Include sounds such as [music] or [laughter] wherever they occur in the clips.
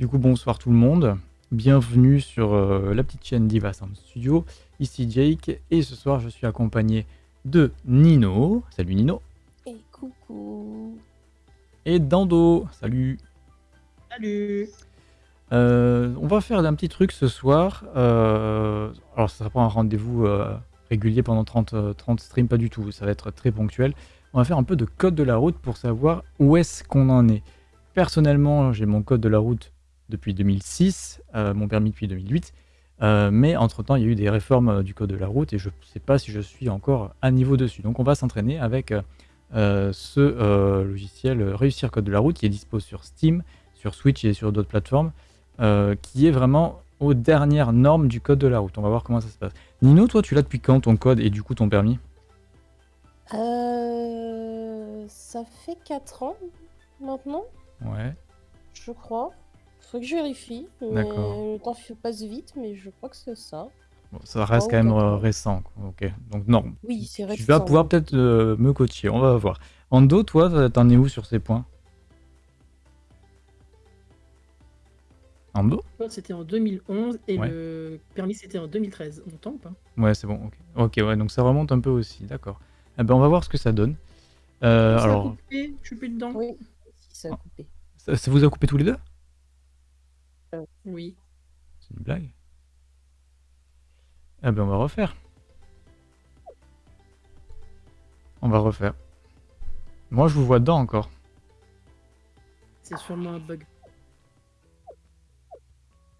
Du coup, bonsoir tout le monde. Bienvenue sur euh, la petite chaîne Diva Sound Studio. Ici Jake et ce soir je suis accompagné de Nino. Salut Nino. Et coucou. Et Dando. Salut. Salut Euh, on va faire un petit truc ce soir. Euh, alors, ça sera pas un rendez-vous euh, régulier pendant 30, euh, 30 streams, pas du tout. Ça va être très ponctuel. On va faire un peu de code de la route pour savoir où est-ce qu'on en est. Personnellement, j'ai mon code de la route depuis 2006, euh, mon permis depuis 2008. euh, mais entre-temps, il y a eu des réformes euh, du code de la route et je ne sais pas si je suis encore à niveau dessus. Donc, on va s'entraîner avec ce logiciel Réussir Code de la route qui est dispo sur Steam, sur Switch et sur d'autres plateformes, qui est vraiment aux dernières normes du code de la route. On va voir comment ça se passe. Nino, toi, tu l'as depuis quand ton code et du coup ton permis? Euh, ça fait 4 ans maintenant, Ouais. je crois. Faut que je vérifie. mais D'accord. Le temps passe vite, mais je crois que c'est ça. Bon, ça reste Oh, quand même euh, récent. quoi. Ok. Donc non. Oui, c'est Tu récent. vas pouvoir peut-être euh, me coacher. On va voir. Ando, toi, t'en es où sur ces points? Ando? C'était en 2011 et Ouais. le permis c'était en 2013. On tente ou pas Ouais, c'est bon. Ok. Ok, ouais. Donc ça remonte un peu aussi. D'accord. Eh ben, on va voir ce que ça donne. Euh, Ça a alors, coupé, je suis plus dedans. Oui, si ça a coupé. ça, ça vous a coupé tous les deux? Oui. C'est une blague Eh ben on va refaire. On va refaire. Moi je vous vois dedans encore. C'est sûrement un bug.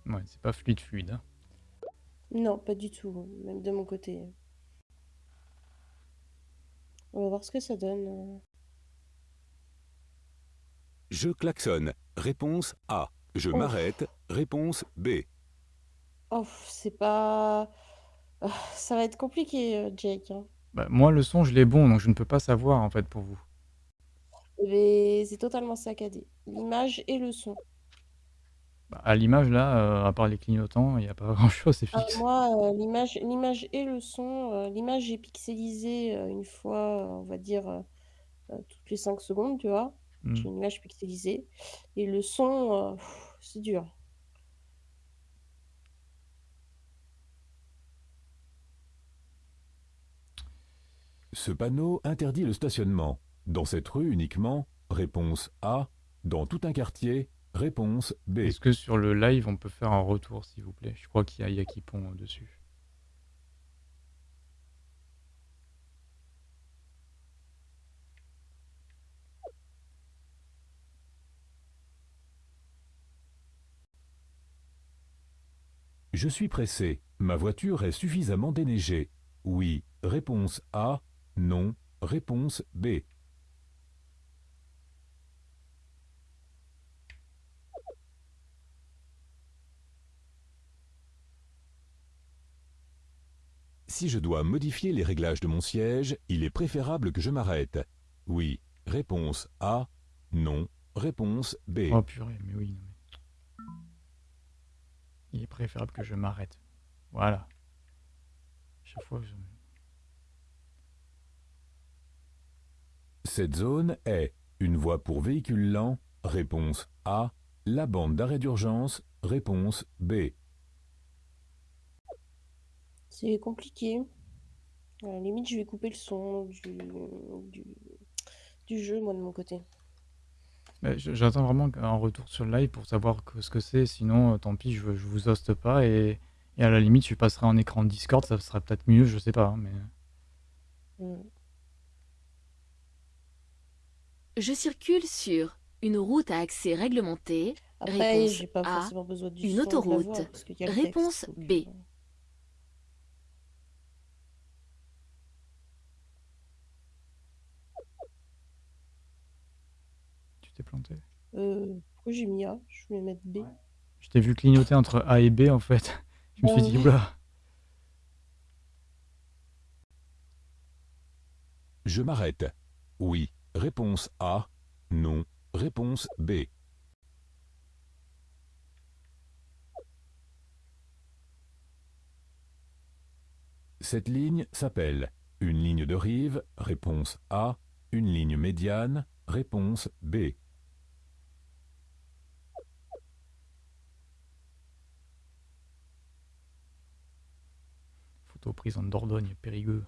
Ouais, c'est pas fluide fluide. hein. Non, pas du tout, même de mon côté. On va voir ce que ça donne. Je klaxonne. Réponse A. Je Ouf. m'arrête. Réponse B. Oh, c'est pas... Ah, Ça va être compliqué, euh, Jake. hein. Bah, moi le son je l'ai bon donc je ne peux pas savoir en fait pour vous. Mais c'est totalement saccadé. L'image et le son. Bah, à l'image là, euh, à part les clignotants, il n'y a pas [laughs] grand chose, c'est Ah, fixe. moi, euh, l'image, l'image et le son, euh, l'image est pixelisée euh, une fois, euh, on va dire, euh, euh, toutes les 5 secondes, tu vois. Hmm. J'ai une image pixelisée. Et le son, euh, pff, c'est dur. Ce panneau interdit le stationnement. Dans cette rue uniquement. Réponse A. Dans tout un quartier. Réponse B. Est-ce que sur le live on peut faire un retour s'il vous plaît? Je crois qu'il y a Yakipon dessus. Je suis pressé. Ma voiture est suffisamment déneigée. Oui. Réponse A. Non. Réponse B. Si je dois modifier les réglages de mon siège, il est préférable que je m'arrête. Oui. Réponse A. Non. Réponse B. Oh Il est préférable que je m'arrête. Voilà. Chaque fois, je... Cette zone est une voie pour véhicules lents, réponse A, la bande d'arrêt d'urgence, réponse B. C'est compliqué. À la limite, je vais couper le son du, du, du jeu, moi, de mon côté. Mais je- J'attends vraiment un retour sur le live pour savoir que- ce que c'est. Sinon, euh, tant pis, je, je vous hoste pas. Et, et à la limite, je passerai en écran Discord. Ça serait peut-être mieux, je sais pas. hein, mais... Mm. Je circule sur une route à accès réglementé. Après, Réponse j'ai pas A, forcément besoin du une son de la autoroute. voix, parce qu'il y a le Réponse donc, B. euh, planté. Euh, pourquoi j'ai mis A? Je voulais mettre B. Je t'ai vu clignoter entre A et B en fait. Je me suis dit, ouais. oula. Je m'arrête. Oui, réponse A, non, réponse B. Cette ligne s'appelle une ligne de rive, réponse A, une ligne médiane, réponse B. aux prises en Dordogne, Périgueux.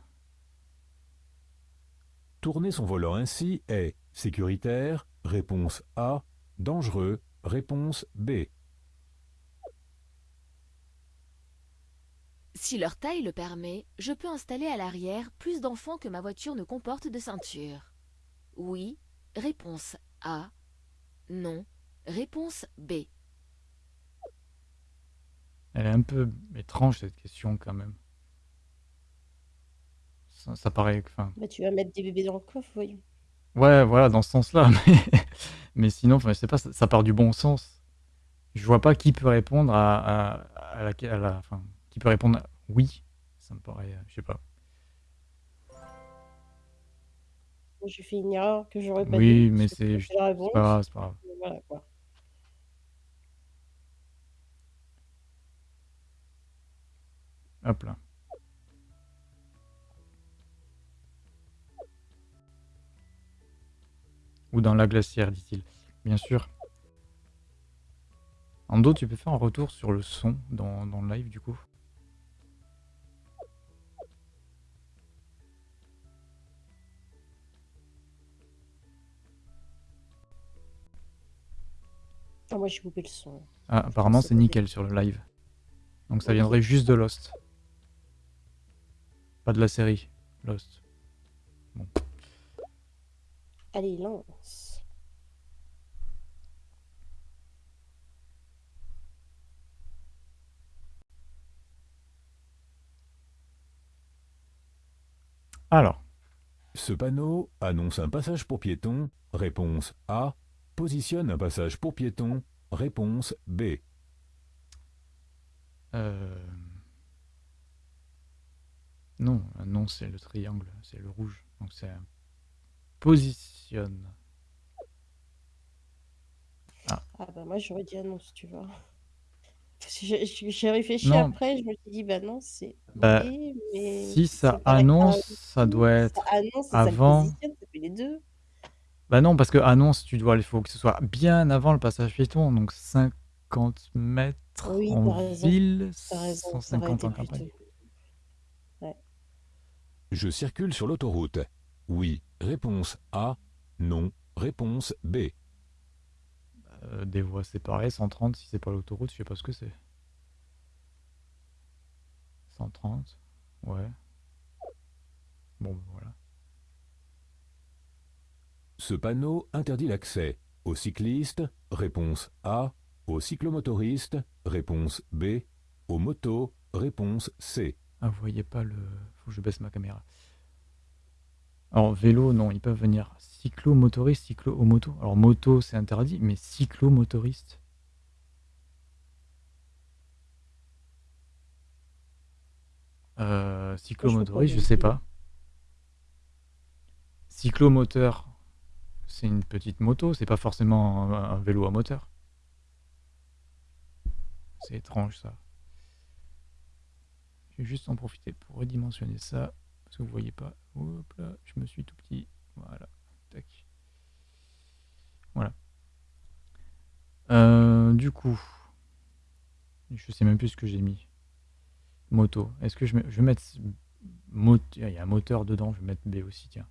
Tourner son volant ainsi est sécuritaire, réponse A, dangereux, réponse B. Si leur taille le permet, je peux installer à l'arrière plus d'enfants que ma voiture ne comporte de ceinture. Oui, réponse A. Non, réponse B. Elle est un peu étrange cette question quand même. Ça, ça paraît. Enfin, Bah, tu vas mettre des bébés dans le coffre, voyons. ouais, voilà, dans ce sens-là. [laughs] Mais, mais sinon, enfin, je sais pas, ça, ça part du bon sens. Je vois pas qui peut répondre à, à, à la, à la- enfin, qui peut répondre oui. Ça me paraît, euh, je sais pas. J'ai fait une erreur que j'aurais pas Oui, dû, mais parce que c'est la c'est réponse. pas grave, c'est pas grave. mais Voilà, quoi. Hop là. Ou dans la glacière, dit-il. Bien sûr. Ando, tu peux faire un retour sur le son dans, dans le live du coup Ah, moi, j'ai coupé le son. Ah, apparemment c'est nickel sur le live. Donc ça viendrait juste de Lost. Pas de la série. Lost. Allez, lance. Alors, Ce panneau annonce un passage pour piétons, réponse A, positionne un passage pour piétons, réponse B. euh... Non, non c'est le triangle, c'est le rouge. Donc c'est un positionne. Ah, bah, moi, j'aurais dit annonce, tu vois. Parce que J'ai j'ai- j'ai réfléchi Non. après, je me suis dit, bah non, c'est Bah, mais si ça c'est annonce, ça doit être Ça annonce et ça avant. le positionne, ça fait les deux. Bah non, parce que annonce, tu dois, il faut que ce soit bien avant le passage piéton, donc 50 mètres Oui, en raison. ville, raison, ça aurait 150 été en plus campagne. tôt. Ouais. Je circule sur l'autoroute. Oui, réponse A, non, réponse B. Euh, des voies séparées, 130 si c'est pas l'autoroute, je sais pas ce que c'est. 130, ouais. Bon, bah, voilà. Ce panneau interdit l'accès aux cyclistes, réponse A, aux cyclomotoristes, réponse B, aux motos, réponse C. Ah, vous voyez pas le... Faut que je baisse ma caméra. Alors, vélo, non, ils peuvent venir. Cyclo-motoriste, cyclo-moto. Alors, moto, c'est interdit, mais cyclo-motoriste. Euh, cyclomotoriste, je sais pas. Cyclomoteur, c'est une petite moto, c'est pas forcément un, un vélo à moteur. C'est étrange ça. Je vais juste en profiter pour redimensionner ça, parce que vous voyez pas. Hop là, je me suis tout petit. Voilà. Tac. Voilà. Euh, du coup, je sais même plus ce que j'ai mis. Moto. Est-ce que je, mets- je vais mettre mot- Il y a un moteur dedans, je vais mettre B aussi, tiens.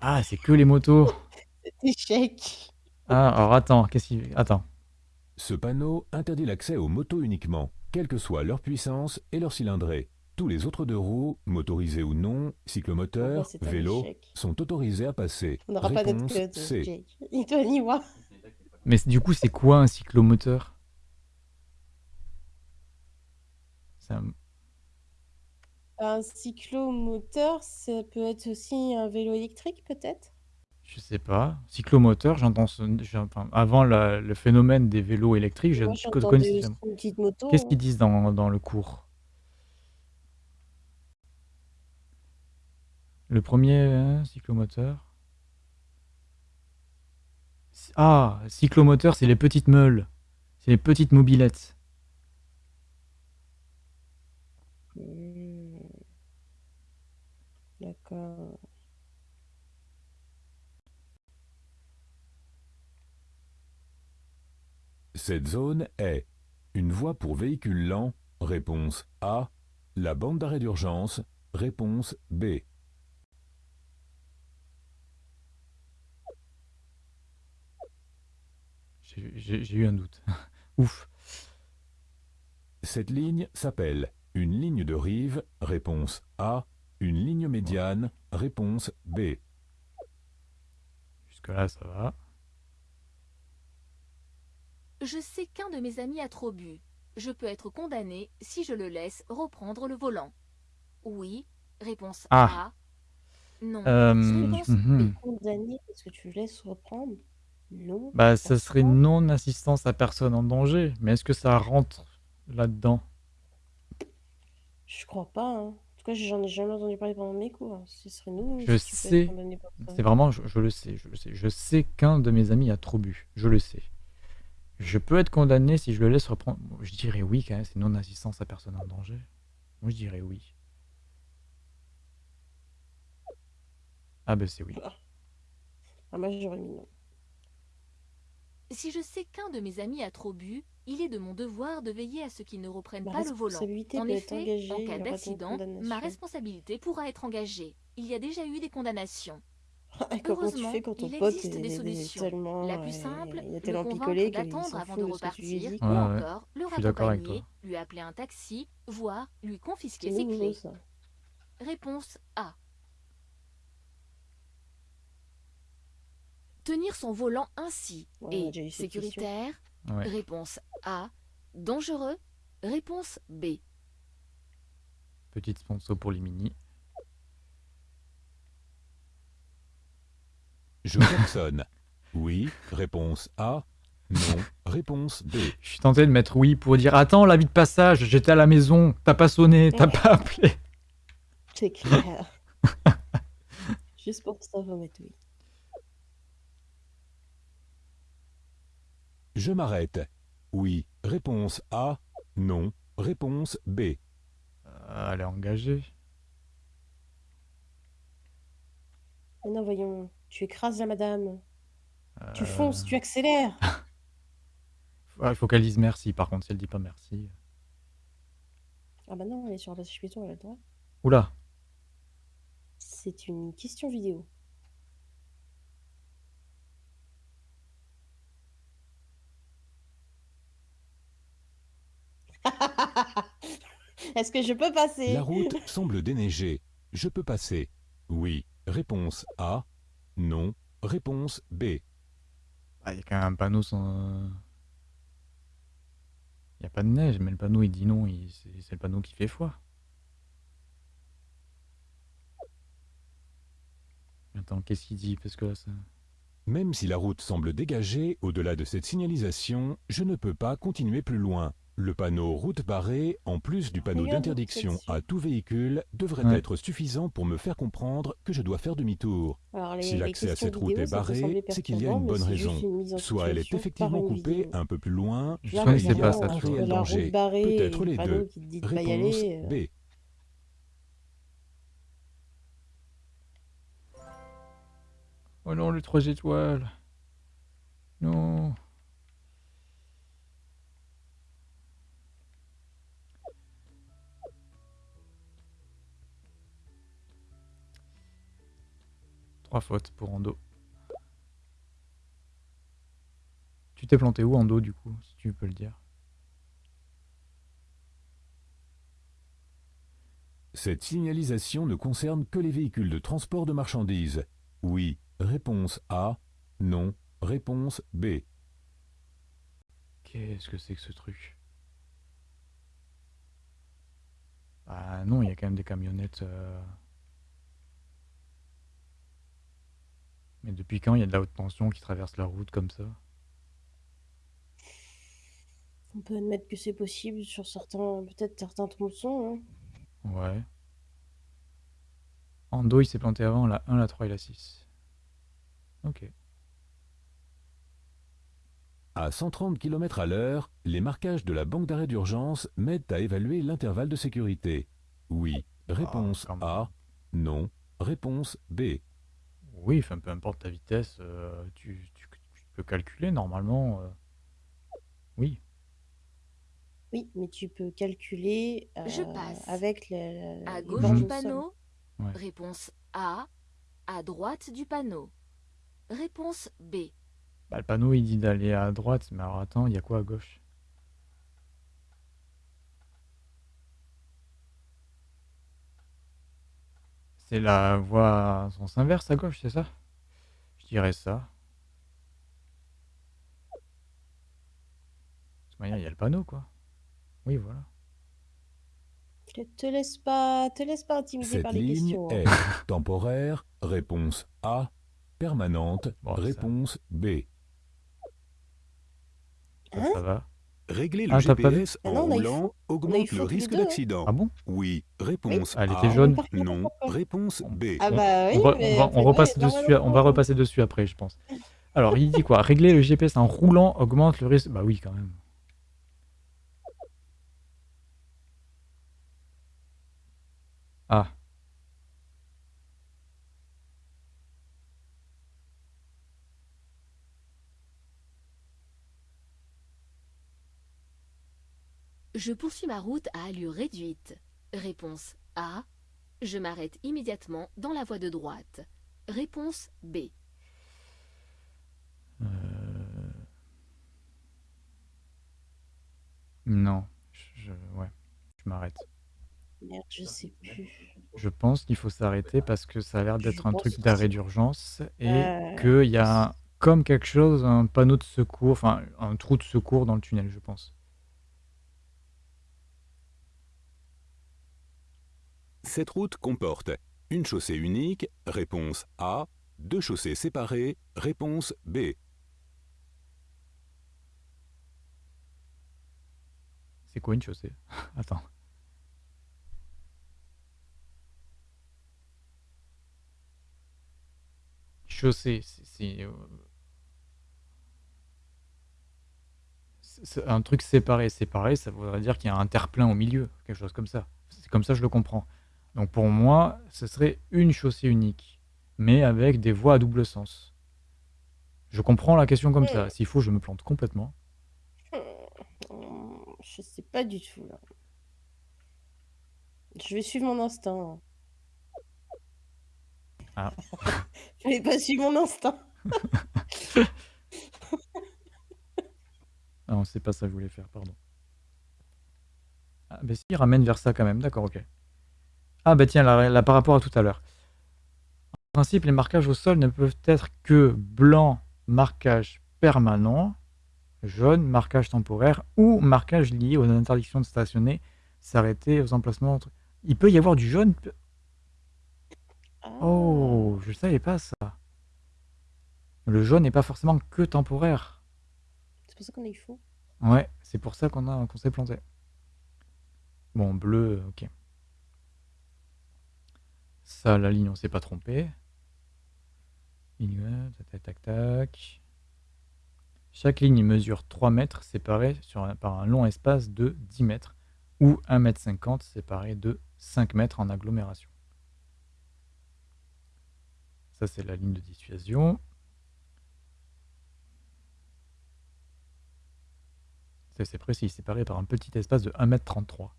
Ah, c'est que les motos. [laughs] Échec. Ah, alors attends, qu'est-ce qu'il. Attends. Ce panneau interdit l'accès aux motos uniquement, quelle que soit leur puissance et leur cylindrée. Tous les autres deux roues, motorisés ou non, cyclomoteurs, vélos, sont autorisés à passer. On n'aura pas Réponse code, [laughs] toi, ni moi. Mais du coup, c'est quoi un cyclomoteur? Un- Un cyclomoteur, ça peut être aussi un vélo électrique, peut-être? Je sais pas. Cyclomoteur, j'entends ce- enfin, avant la- le phénomène des vélos électriques, je. Qu'est-ce qu'ils disent dans, dans le cours? Le premier hein, cyclomoteur. Ah, cyclomoteur, c'est les petites meules. C'est les petites mobilettes. Hmm. D'accord. Cette zone est une voie pour véhicules lents, Réponse A. La bande d'arrêt d'urgence. Réponse B. J'ai- eu un doute. [laughs] Ouf. Cette ligne s'appelle une ligne de rive. Réponse A. Une ligne médiane. Réponse B. Jusque-là, ça va. Je sais qu'un de mes amis a trop bu. Je peux être condamné si je le laisse reprendre le volant. Oui. Réponse Ah. A. Non. Euh, Réponse mhm. B. Condamné parce que tu le laisses reprendre Non. Bah, ça serait non-assistance à personne en danger. Mais est-ce que ça rentre là-dedans? Je crois pas. hein. En tout cas, j'en ai jamais entendu parler pendant mes cours. Ce serait nous. Je sais. C'est vraiment, je, je le sais, je le sais. Je sais qu'un de mes amis a trop bu. Je le sais. Je peux être condamné si je le laisse reprendre. Je dirais oui quand même, c'est non-assistance à personne en danger. Moi, je dirais oui. Ah ben c'est oui. Ah, moi, j'aurais mis non. Si je sais qu'un de mes amis a trop bu, il est de mon devoir de veiller à ce qu'il ne reprenne Ma pas le volant. En effet, engagée, en cas d'accident, ma responsabilité pourra être engagée. Il y a déjà eu des condamnations. [laughs] Et comment tu Heureusement, fais quand ton il pote existe est, des solutions. tellement. La plus simple, il a le convaincre d'attendre avant de repartir, ou. Ouais, encore le raccompagner, lui appeler un taxi, voire lui confisquer ses nouveau, clés. ça. Réponse A. Tenir son volant ainsi Ouais, on est sécuritaire. Ouais. Réponse A. Dangereux. Réponse B. Petite sponsor pour les mini. Je klaxonne. Oui. Réponse A. Non. Réponse B. Je suis tenté de mettre oui pour dire attends la vie de passage, j'étais à la maison, t'as pas sonné, t'as pas appelé. C'est clair. [laughs] Juste pour ça, faut mettre oui. Je m'arrête. Oui. Réponse A. Non. Réponse B. Euh, elle est engagée. Mais non, voyons. Tu écrases la madame. Tu Euh, fonces, tu accélères. ouais, [laughs] Il faut qu'elle dise merci. Par contre, si elle dit pas merci. Ah bah non, elle est sur la piéton, elle a le droit. Oula. C'est une question vidéo. [laughs] Est-ce que je peux passer? La route semble déneigée. Je peux passer. Oui. Réponse A. Non. Réponse B. Ah, Il y a quand même un panneau sans. Il n'y a pas de neige, mais le panneau il dit non, il- c'est c'est le panneau qui fait foi. Attends, qu'est-ce qu'il dit? Parce que là, ça. Même si la route semble dégagée au-delà de cette signalisation, je ne peux pas continuer plus loin. Le panneau route barrée, en plus du panneau d'interdiction à tout véhicule, devrait Ouais. être suffisant pour me faire comprendre que je dois faire demi-tour. Si l'accès à cette route vidéo, est barré, c'est qu'il y a une bonne raison. une Soit elle est effectivement coupée vidéo. un peu plus loin, soit il y pas a un réel danger. Peut-être le les deux. Réponse euh, B. Oh non, les trois étoiles. Non. Trois fautes pour Ando. Tu t'es planté où Ando du coup, si tu peux le dire? Cette signalisation ne concerne que les véhicules de transport de marchandises. Oui. Réponse A. Non. Réponse B. Qu'est-ce que c'est que ce truc? Ah non, il y a quand même des camionnettes. euh. Mais depuis quand il y a de la haute tension qui traverse la route comme ça? On peut admettre que c'est possible sur certains, peut-être certains tronçons. hein. Ouais. Ando, il s'est planté avant la 1, la 3 et la 6. Ok. À 130 km à l'heure, les marquages de la banque d'arrêt d'urgence m'aident à évaluer l'intervalle de sécurité. Oui. Réponse quand même. A. Non. Réponse B. Oui, enfin, peu importe ta vitesse, euh, tu, tu- tu peux calculer normalement. euh. Oui. Oui, mais tu peux calculer Je euh, passe. avec le- À les gauche bornes du au sol. panneau Ouais. Réponse A. À droite du panneau. Réponse B. Bah, le panneau, il dit d'aller à droite, mais alors attends, il y a quoi à gauche? C'est la voie à sens inverse à gauche, c'est ça? Je dirais ça. De toute manière, il y a le panneau, quoi. Oui, voilà. Te, te laisse pas, te laisse pas intimider Cette par les ligne questions. hein. est temporaire, réponse A. Permanente, Bon, ça- réponse B. Ça, Hein? ça va? Régler le Ah, t'as pas vu GPS Ah en non, on a eu roulant faux. On a eu augmente faux le tous les risque deux, hein. d'accident. Ah bon? Oui. Réponse Ah, elle A. était jaune. Par contre, Non. pourquoi? Réponse B. Ah On- bah oui, on va, mais on va- après, on repasse dessus, normalement, on va repasser dessus après, je pense. Alors, il dit quoi? Régler le GPS en roulant augmente le risque. Bah oui, quand même. Ah. Je poursuis ma route à allure réduite. Réponse A. Je m'arrête immédiatement dans la voie de droite. Réponse B. Euh, Non. Je, je- ouais. Je m'arrête. Merde, je sais plus. Je pense qu'il faut s'arrêter parce que ça a l'air d'être un truc d'arrêt d'urgence et Euh, qu'il y a comme quelque chose, un panneau de secours, enfin un trou de secours dans le tunnel, je pense. Cette route comporte une chaussée unique. Réponse A. Deux chaussées séparées. Réponse B. C'est quoi une chaussée? [laughs] Attends. Chaussée, euh, c'est un truc séparé. Séparé, ça voudrait dire qu'il y a un terre-plein au milieu, quelque chose comme ça. C'est comme ça que je le comprends. Donc pour moi, ce serait une chaussée unique, mais avec des voies à double sens. Je comprends la question comme ça. S'il faut, je me plante complètement. hum, Je sais pas du tout là. Je vais suivre mon instinct. Ah. [laughs] Je vais pas suivre mon instinct. [laughs] Ah non, c'est pas ça que je voulais faire, pardon. Ah, bah si, il ramène vers ça quand même, d'accord, ok. Ah bah tiens, là, là, par rapport à tout à l'heure. En principe, les marquages au sol ne peuvent être que blanc, marquage permanent, jaune, marquage temporaire, ou marquage lié aux interdictions de stationner, s'arrêter aux emplacements. entre- Il peut y avoir du jaune Ah. Oh, je savais pas ça. Le jaune n'est pas forcément que temporaire. C'est pour ça qu'on a eu faux. Ouais, c'est pour ça qu'on a qu'on s'est planté. Bon, bleu, ok. Ça, la ligne, on s'est pas trompé. Chaque ligne mesure 3 mètres un- par un long espace de 10 mètres ou 1 mètre 50 séparé de 5 mètres en agglomération. Ça, c'est la ligne de dissuasion. C'est précis, séparé par un petit espace de 1m33.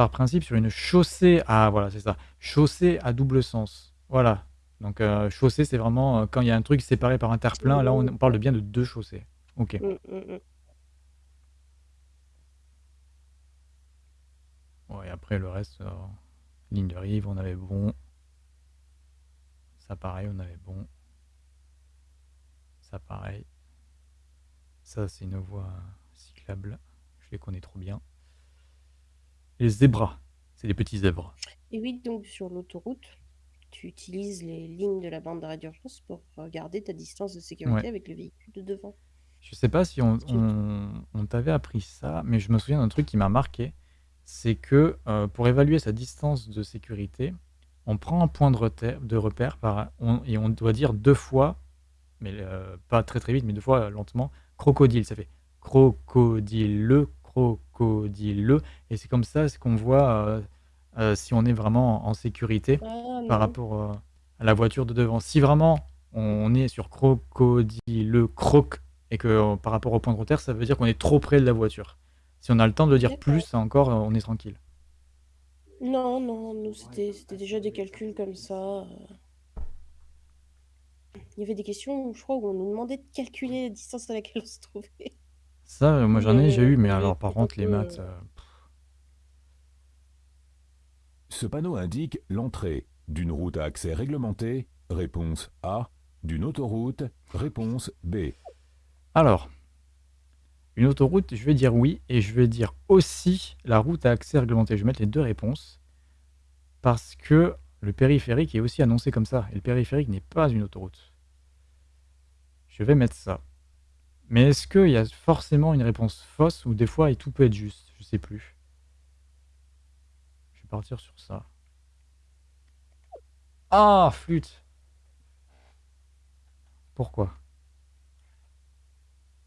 Par principe, sur une chaussée à... Voilà, c'est ça. Chaussée à double sens. Voilà. Donc, euh, chaussée, c'est vraiment euh, quand il y a un truc séparé par un terre-plein. Là, on, on parle bien de deux chaussées. Ok. Hum, hum, hum. Ouais, après, le reste, euh, ligne de rive, on avait bon. Ça, pareil, on avait bon. Ça, pareil. Ça, c'est une voie cyclable. Je les connais trop bien. Les zébras. C'est des petits zèbres. Et oui, donc sur l'autoroute, tu utilises les lignes de la bande d'arrêt d'urgence pour garder ta distance de sécurité Ouais. avec le véhicule de devant. Je sais pas si on, Tu- on- on t'avait appris ça, mais je me souviens d'un truc qui m'a marqué. C'est que euh, pour évaluer sa distance de sécurité, on prend un point de, repère, de repère par, on- et on doit dire deux fois, mais euh, pas très très vite, mais deux fois euh, lentement, crocodile. Ça fait crocodile, crocodile. Et c'est comme ça qu'on voit euh, euh, si on est vraiment en sécurité Ah par rapport euh, à la voiture de devant. Si vraiment on est sur crocodile, croc et que par rapport au point de repère, ça veut dire qu'on est trop près de la voiture. Si on a le temps de dire D'accord. plus, encore, on est tranquille. Non, non, nous, c'était c'était déjà des calculs comme ça. Il y avait des questions, je crois, où on nous demandait de calculer la distance à laquelle on se trouvait. Ça, euh, moi j'en ai déjà eu, mais alors par contre, les maths, euh, Ce panneau indique l'entrée d'une route à accès réglementé. Réponse A. D'une autoroute. Réponse B. Alors, une autoroute, je vais dire oui, et je vais dire aussi la route à accès réglementé. Je vais mettre les deux réponses, parce que le périphérique est aussi annoncé comme ça, et le périphérique n'est pas une autoroute. Je vais mettre ça. Mais est-ce qu'il y a forcément une réponse fausse, ou des fois, et tout peut être juste? Je sais plus. Je vais partir sur ça. Ah, flûte Pourquoi?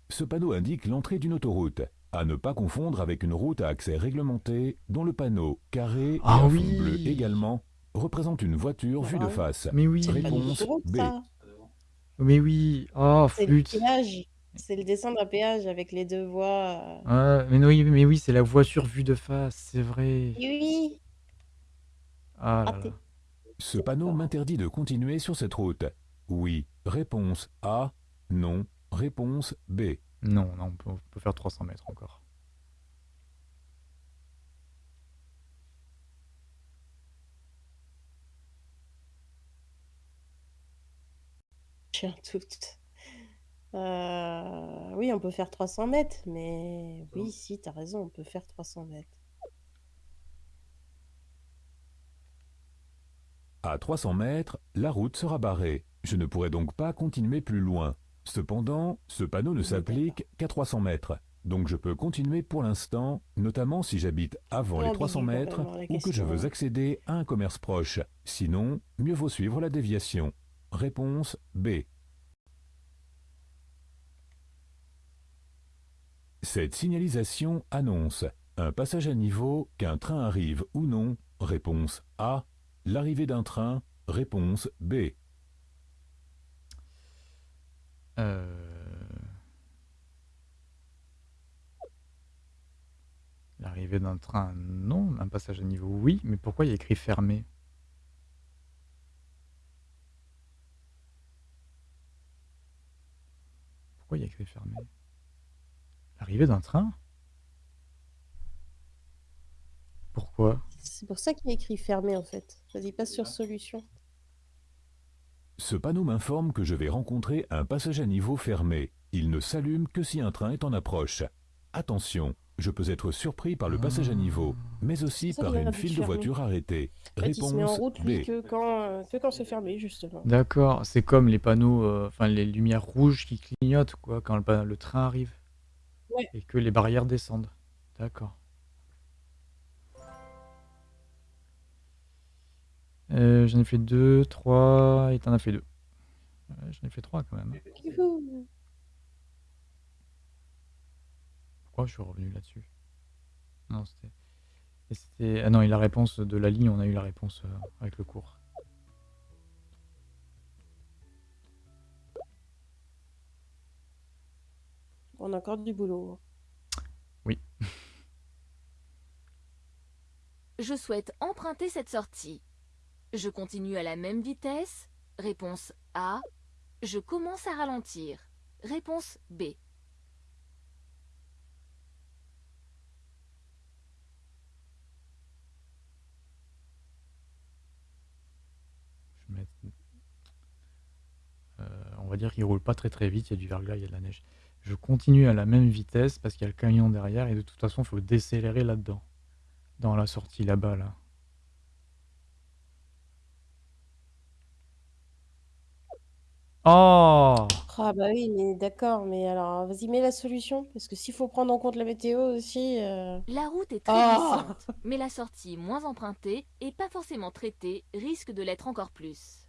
Ce panneau indique l'entrée d'une autoroute. À ne pas confondre avec une route à accès réglementé dont le panneau carré Ah et à oui. fond bleu également représente une voiture vue de Ah. face. Mais oui Réponse B. ça? Mais oui, oh flûte. C'est le descendre à péage avec les deux voies. euh. Ouais, mais oui, mais oui, c'est la voiture vue de face, c'est vrai. Oui, Ah là raté. là. Ce panneau m'interdit de continuer sur cette route. Oui. Réponse A. Non. Réponse B. Non, non, on peut, on peut faire 300 mètres encore. J'ai un doute. Euh, Oui, on peut faire 300 mètres, mais oui, si, t'as raison, on peut faire 300 mètres. À 300 mètres, la route sera barrée. Je ne pourrai donc pas continuer plus loin. Cependant, ce panneau ne Oui, s'applique qu'à 300 mètres. Donc je peux continuer pour l'instant, notamment si j'habite avant les Ambigu 300 mètres complètement, la ou que je question, veux hein. accéder à un commerce proche. Sinon, mieux vaut suivre la déviation. Réponse B. Cette signalisation annonce un passage à niveau, qu'un train arrive ou non. Réponse A. L'arrivée d'un train. Réponse B. Euh... L'arrivée d'un train, non. Un passage à niveau, oui. Mais pourquoi il y a écrit fermé? Pourquoi il y a écrit fermé? L'arrivée d'un train Pourquoi? C'est pour ça qu'il y a écrit fermé en fait. Ça dit pas sur solution. Ce panneau m'informe que je vais rencontrer un passage à niveau fermé. Il ne s'allume que si un train est en approche. Attention, je peux être surpris par le passage à niveau, mais aussi par une file de voitures arrêtées. En fait, il se met en Réponse route lui B. que quand, euh, que quand c'est fermé justement. D'accord, c'est comme les panneaux, euh, enfin les lumières rouges qui clignotent quoi quand le train arrive Ouais. et que les barrières descendent. D'accord. Euh, j'en ai fait deux, trois, et t'en as fait deux. Ouais, j'en ai fait trois quand même. Youhou. Pourquoi je suis revenu là-dessus? Non, c'était. et c'était- Ah non, et la réponse de la ligne, on a eu la réponse euh, avec le cours. On a encore du boulot. [laughs] Je souhaite emprunter cette sortie. Je continue à la même vitesse. Réponse A. Je commence à ralentir. Réponse B. Je vais mettre- Euh, on va dire qu'il roule pas très très vite, il y a du verglas, il y a de la neige. Je continue à la même vitesse parce qu'il y a le camion derrière et de toute façon, il faut décélérer là-dedans. Dans la sortie là-bas, là. Oh Ah bah oui, mais d'accord, mais alors vas-y, mets la solution, parce que s'il faut prendre en compte la météo aussi... euh, La route est très Ah glissante, mais la sortie moins empruntée et pas forcément traitée risque de l'être encore plus.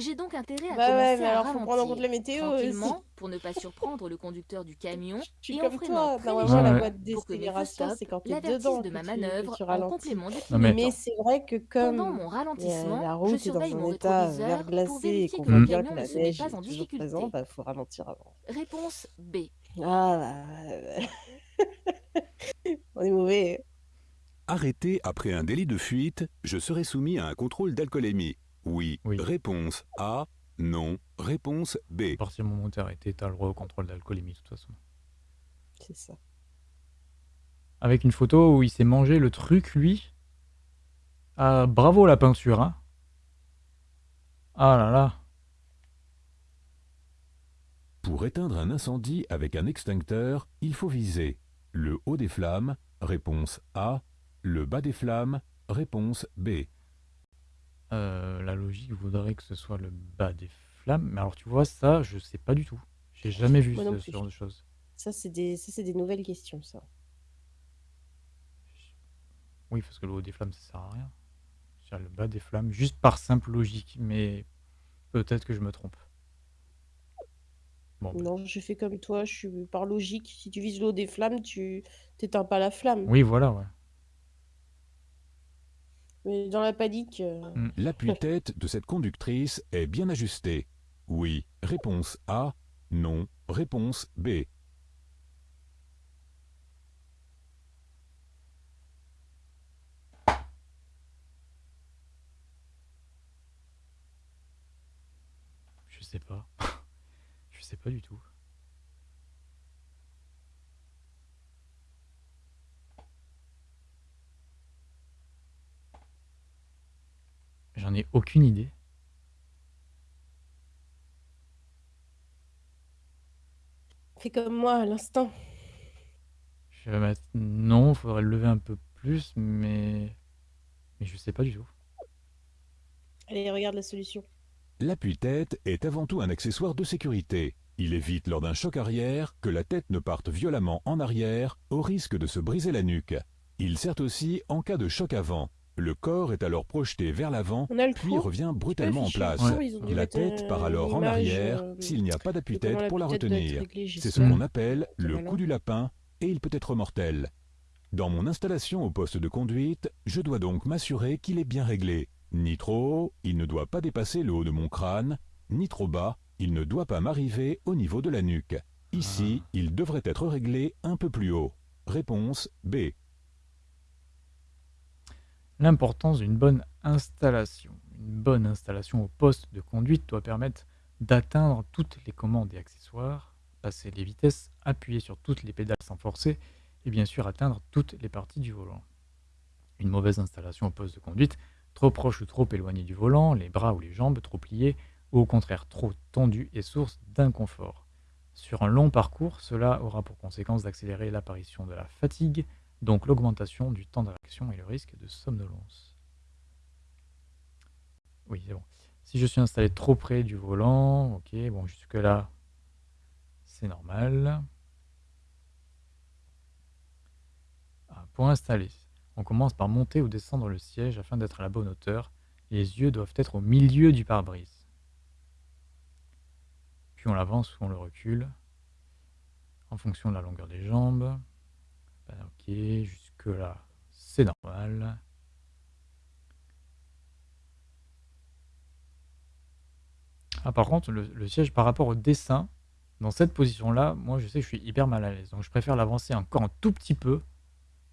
J'ai donc intérêt à Bah ouais, commencer mais à alors faut prendre en compte la météo aussi. tranquillement, pour ne pas surprendre le conducteur du camion, Je suis et en comme freinant toi. très Normalement, la Ouais, ouais. boîte légèrement pour que c'est quand t'es dedans de ma tu, manœuvre que tu en ralentis. complément Non, mais. Mais c'est vrai que Pendant comme mon ralentissement, la je route est dans mon état pour verglacé et qu'on voit bien que la se met neige pas est en toujours présente, bah, faut ralentir avant. Réponse B. Ah bah... [laughs] On est mauvais. Arrêté après un délit de fuite, je serai soumis à un contrôle d'alcoolémie. Oui. Oui. Réponse A. Non. Réponse B. À partir du moment où t'es arrêté, t'as le droit au contrôle d'alcoolémie, de toute façon. C'est ça. Avec une photo où il s'est mangé le truc, lui. Ah, bravo la peinture, hein. Ah là là. Pour éteindre un incendie avec un extincteur, il faut viser le haut des flammes, réponse A, le bas des flammes, réponse B. Euh, la logique voudrait que ce soit le bas des flammes. Mais alors, tu vois, ça, je sais pas du tout. J'ai jamais vu Moi ce, non ce plus. genre de choses. Ça, c'est des... ça, c'est des nouvelles questions, ça. Oui, parce que le haut des flammes, ça sert à rien. Je dirais le bas des flammes, juste par simple logique. Mais peut-être que je me trompe. Bon, Non, je fais comme toi, je suis par logique. Si tu vises l'eau des flammes, tu t'éteins pas la flamme. oui, voilà, ouais. Mais dans la panique, euh, Mm. L'appui-tête de cette conductrice est bien ajusté. Oui. Réponse A. Non. Réponse B. Je sais pas. [laughs] je sais pas du tout. Ai aucune idée. fais comme moi à l'instant. Je vais mettre non, faudrait le lever un peu plus, mais mais je sais pas du tout. Allez, regarde la solution. L'appui-tête est avant tout un accessoire de sécurité. Il évite lors d'un choc arrière que la tête ne parte violemment en arrière au risque de se briser la nuque. Il sert aussi en cas de choc avant. Le corps est alors projeté vers l'avant, puis revient brutalement en place. La tête euh, part alors une en arrière euh, s'il n'y a pas d'appui-tête pour la retenir. C'est ce qu'on appelle le coup du lapin et il peut être mortel. Dans mon installation au poste de conduite, je dois donc m'assurer qu'il est bien réglé. Ni trop haut, il ne doit pas dépasser le haut de mon crâne, ni trop bas, il ne doit pas m'arriver au niveau de la nuque. Ici, il devrait être réglé un peu plus haut. Réponse B. L'importance d'une bonne installation. Une bonne installation au poste de conduite doit permettre d'atteindre toutes les commandes et accessoires, passer les vitesses, appuyer sur toutes les pédales sans forcer et bien sûr atteindre toutes les parties du volant. Une mauvaise installation au poste de conduite, trop proche ou trop éloigné du volant, les bras ou les jambes trop pliés ou au contraire trop tendus est source d'inconfort. Sur un long parcours, cela aura pour conséquence d'accélérer l'apparition de la fatigue, donc l'augmentation du temps de et le risque de somnolence. Oui, c'est bon. Si je suis installé trop près du volant, ok, bon, jusque-là, c'est normal. Ah, pour installer, on commence par monter ou descendre le siège afin d'être à la bonne hauteur. Les yeux doivent être au milieu du pare-brise. Puis on l'avance ou on le recule en fonction de la longueur des jambes. Ben, ok, jusque là, c'est normal. Ah, par contre, le, le siège par rapport au dessin, dans cette position-là, moi je sais que je suis hyper mal à l'aise. Donc je préfère l'avancer encore un tout petit peu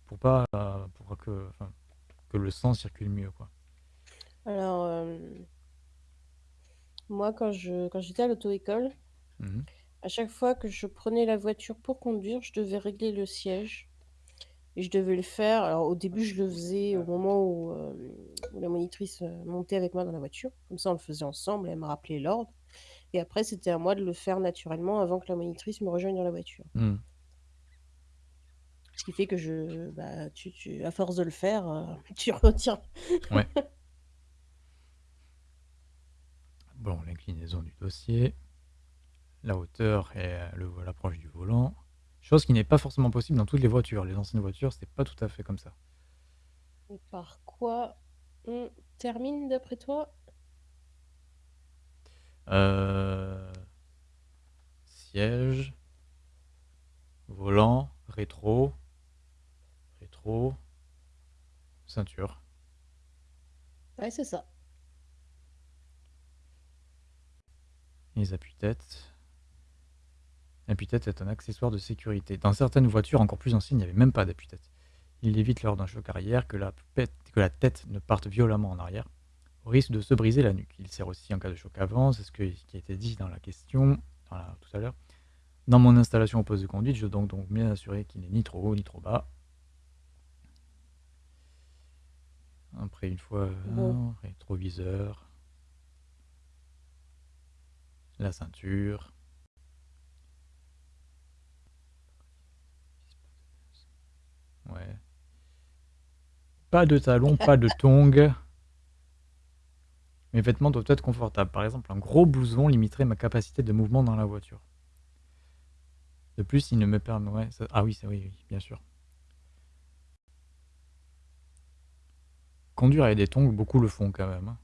pour pas euh, pour que, enfin, que le sang circule mieux. Quoi. Alors, euh, moi, quand je quand j'étais à l'auto-école, Mhm. à chaque fois que je prenais la voiture pour conduire, je devais régler le siège. Et je devais le faire. Alors, au début, je le faisais au moment où, euh, où la monitrice euh, montait avec moi dans la voiture. Comme ça, on le faisait ensemble. Elle me rappelait l'ordre. Et après, c'était à moi de le faire naturellement avant que la monitrice me rejoigne dans la voiture. Mhm. Ce qui fait que je, bah, tu, tu, à force de le faire, euh, [laughs] tu retiens. Ouais. [laughs] Bon, l'inclinaison du dossier, la hauteur et euh, le- l'approche du volant. Chose qui n'est pas forcément possible dans toutes les voitures. Les anciennes voitures, c'était pas tout à fait comme ça. Et par quoi on termine d'après toi? Euh, Siège. Volant. Rétro. Rétro. Ceinture. Ouais, c'est ça. Les appuis-têtes. L'appui-tête est un accessoire de sécurité. Dans certaines voitures encore plus anciennes, il n'y avait même pas d'appui-tête. Il évite lors d'un choc arrière que la, pète- que la tête ne parte violemment en arrière, au risque de se briser la nuque. Il sert aussi en cas de choc avant, c'est ce que- qui a été dit dans la question dans la- tout à l'heure. Dans mon installation au poste de conduite, je dois donc, donc bien assurer qu'il n'est ni trop haut ni trop bas. Après, une fois, euh, Bon. rétroviseur, la ceinture. Ouais. Pas de talons, [laughs] pas de tongs. Mes vêtements doivent être confortables. Par exemple, un gros blouson limiterait ma capacité de mouvement dans la voiture. De plus, il ne me permet... ouais, ça- Ah oui, ça, oui, oui, bien sûr. Conduire avec des tongs, beaucoup le font quand même. hein.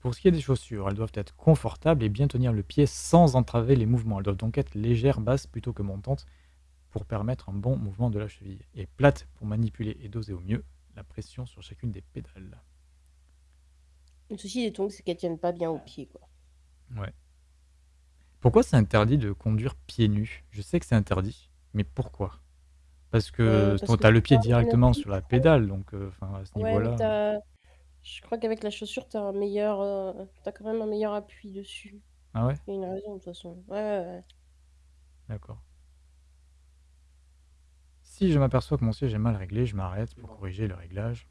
Pour ce qui est des chaussures, elles doivent être confortables et bien tenir le pied sans entraver les mouvements. Elles doivent donc être légères, basses plutôt que montantes pour permettre un bon mouvement de la cheville. Et plates pour manipuler et doser au mieux la pression sur chacune des pédales. Le souci des tongs, c'est qu'elles tiennent pas bien au pied, quoi. Ouais. Pourquoi c'est interdit de conduire pieds nus? Je sais que c'est interdit, mais pourquoi? Parce que Euh, tu as le tu pied as directement sur la pédale, donc euh, à ce Ouais, niveau-là. t'as... Je crois qu'avec la chaussure, t'as un meilleur... euh, T'as quand même un meilleur appui dessus. Ah ouais? Il y a une raison, de toute façon. Ouais, ouais, ouais. D'accord. Si je m'aperçois que mon siège est mal réglé, je m'arrête pour corriger le réglage.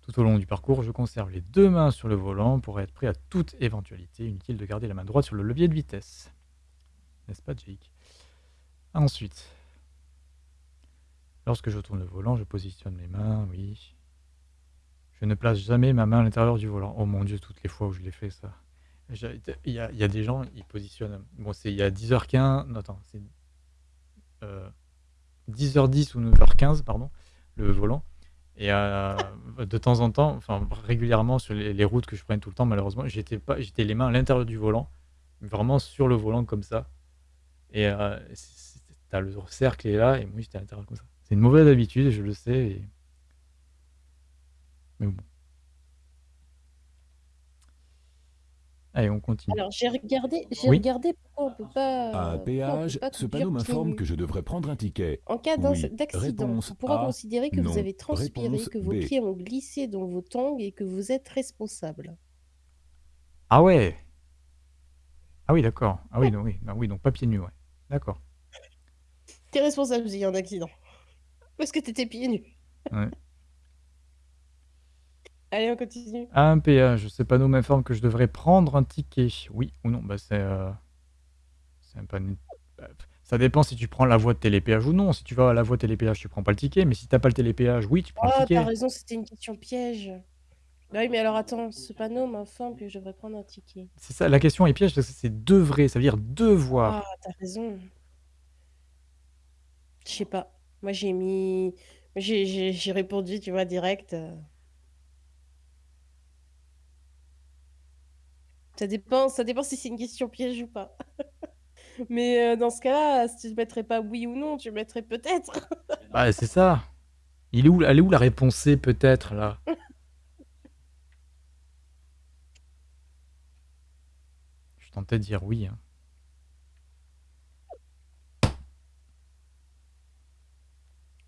Tout au long du parcours, je conserve les deux mains sur le volant pour être prêt à toute éventualité. Inutile de garder la main droite sur le levier de vitesse. N'est-ce pas, Jake? Ensuite, lorsque je tourne le volant, je positionne mes mains, oui. Je ne place jamais ma main à l'intérieur du volant. Oh mon dieu, toutes les fois où je l'ai fait, ça. J'ai- Il y a, il y a des gens, ils positionnent. Bon, c'est il y a 10h15. Non, attends, c'est euh, 10h10 ou 9h15, pardon, le volant. Et euh, de temps en temps, enfin régulièrement sur les, routes que je prenais tout le temps, malheureusement, j'étais pas, j'étais les mains à l'intérieur du volant, vraiment sur le volant comme ça. Et euh, t'as le cercle est là, et moi j'étais à l'intérieur comme ça. C'est une mauvaise habitude, je le sais. Mais bon. Allez, on continue. Alors, j'ai regardé, j'ai Oui. regardé pourquoi on peut pas... À un pourquoi on peut péage, pas ce conduire panneau pieds m'informe nus. que je devrais prendre un ticket. En cas d'in- Oui. d'accident, Réponse on pourra A. considérer que vous Non. avez transpiré, Réponse que vos B. pieds ont glissé dans vos tongs et que vous êtes responsable. Ah ouais Ah oui, d'accord. Ah oui, donc, oui, non, oui, donc pas pieds nus, ouais. D'accord. T'es responsable s'il y a un accident. Parce que t'étais pieds nus. Ouais. Allez, on continue. Un péage, ce panneau m'informe que je devrais prendre un ticket. Oui ou non Bah c'est euh, un panneau. Ça dépend si tu prends la voie de télépéage ou non. Si tu vas à la voie de télépéage, tu prends pas le ticket. Mais si t'as pas le télépéage, oui, tu prends Oh, le t'as ticket. raison, c'était une question piège. Bah oui, mais alors attends, ce panneau m'informe que je devrais prendre un ticket. C'est ça, la question est piège parce que c'est devrait, ça veut dire devoir. Ah, t'as raison. Je sais pas. Moi, j'ai mis... J'ai j'ai- j'ai répondu, tu vois, direct. euh. Ça dépend, ça dépend si c'est une question piège ou pas. [laughs] Mais euh, dans ce cas-là, si tu ne mettrais pas oui ou non, tu mettrais peut-être. [laughs] Bah c'est ça. Il est où, elle est où la réponse C peut-être là? [laughs] Je tentais de dire oui. hein.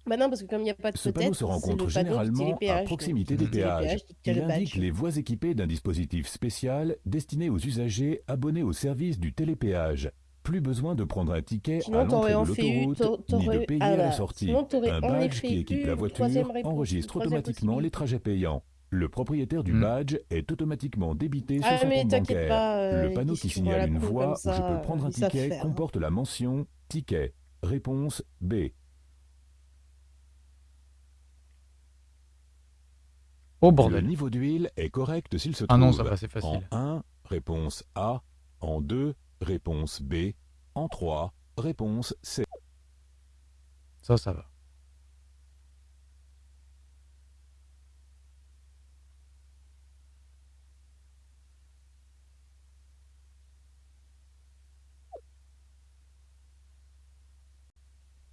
Bah non, parce que comme il n'y a pas de Ce panneau se rencontre généralement à proximité des péages. Il indique les voies équipées d'un dispositif spécial destiné aux usagers abonnés au service du télépéage. Plus besoin de prendre un ticket Sinon, à l'entrée de l'autoroute, ni de payer ah à la sortie. sinon, Un en badge qui équipe la voiture enregistre automatiquement les trajets payants. Le propriétaire du Hmm. badge est automatiquement débité sur Ah, son mais compte bancaire. pas, euh, Le panneau qui signale une voie où je peux prendre un ticket hein. comporte la mention ticket. Réponse B. Le niveau d'huile est correct s'il se trouve ah non, ça va, facile. en 1, réponse A, en 2, réponse B, en 3, réponse C. Ça, ça va.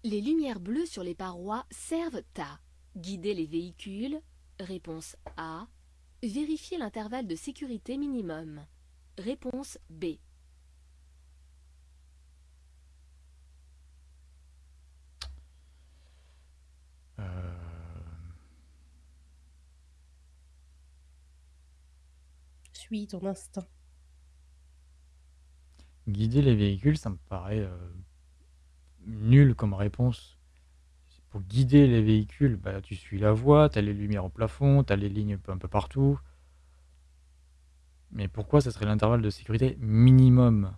Les lumières bleues sur les parois servent à guider les véhicules, Réponse A. Vérifier l'intervalle de sécurité minimum. Réponse B. Euh, Suis ton instinct. Guider les véhicules, ça me paraît euh, nul comme réponse. Pour guider les véhicules, bah, tu suis la voie, tu as les lumières au plafond, tu as les lignes un peu, partout. Mais pourquoi ça serait l'intervalle de sécurité minimum?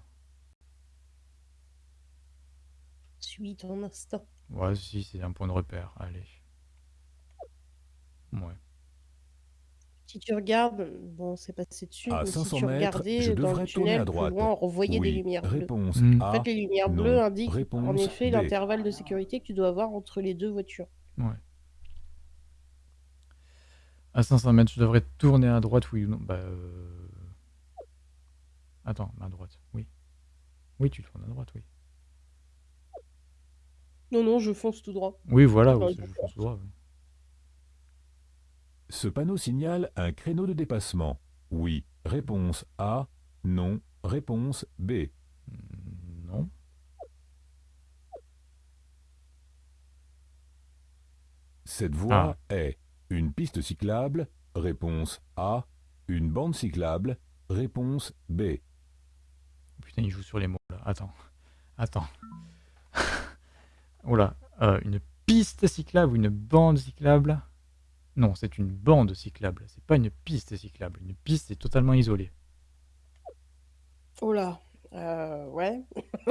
Suis ton instinct. Ouais, si, c'est un point de repère. Allez. Ouais. Si tu regardes, bon, c'est passé dessus, À mais si 500 tu mètres, regardais je dans devrais le tourner à tunnel plus droite. loin, on revoyait des Oui. lumières bleues. Réponse Mm. En A. fait, les lumières non. bleues indiquent en Réponse effet l'intervalle de sécurité que tu dois avoir entre les deux voitures. Ouais. À 500 mètres, je devrais tourner à droite, oui ou non? Bah. euh, Attends, à droite, oui. Oui, tu tournes à droite, oui. Non, non, je fonce tout droit. Oui, voilà, Dans oui, le je fonce droit. oui. Ce panneau signale un créneau de dépassement. Oui. Réponse A. Non. Réponse B. Non. Cette voie est une piste cyclable. Réponse A. Une bande cyclable. Réponse B. Putain, il joue sur les mots là. Attends. Attends. [laughs] Oula. euh, une piste cyclable ou une bande cyclable? Non, c'est une bande cyclable. C'est pas une piste cyclable. Une piste est totalement isolée. Oh là, euh, ouais.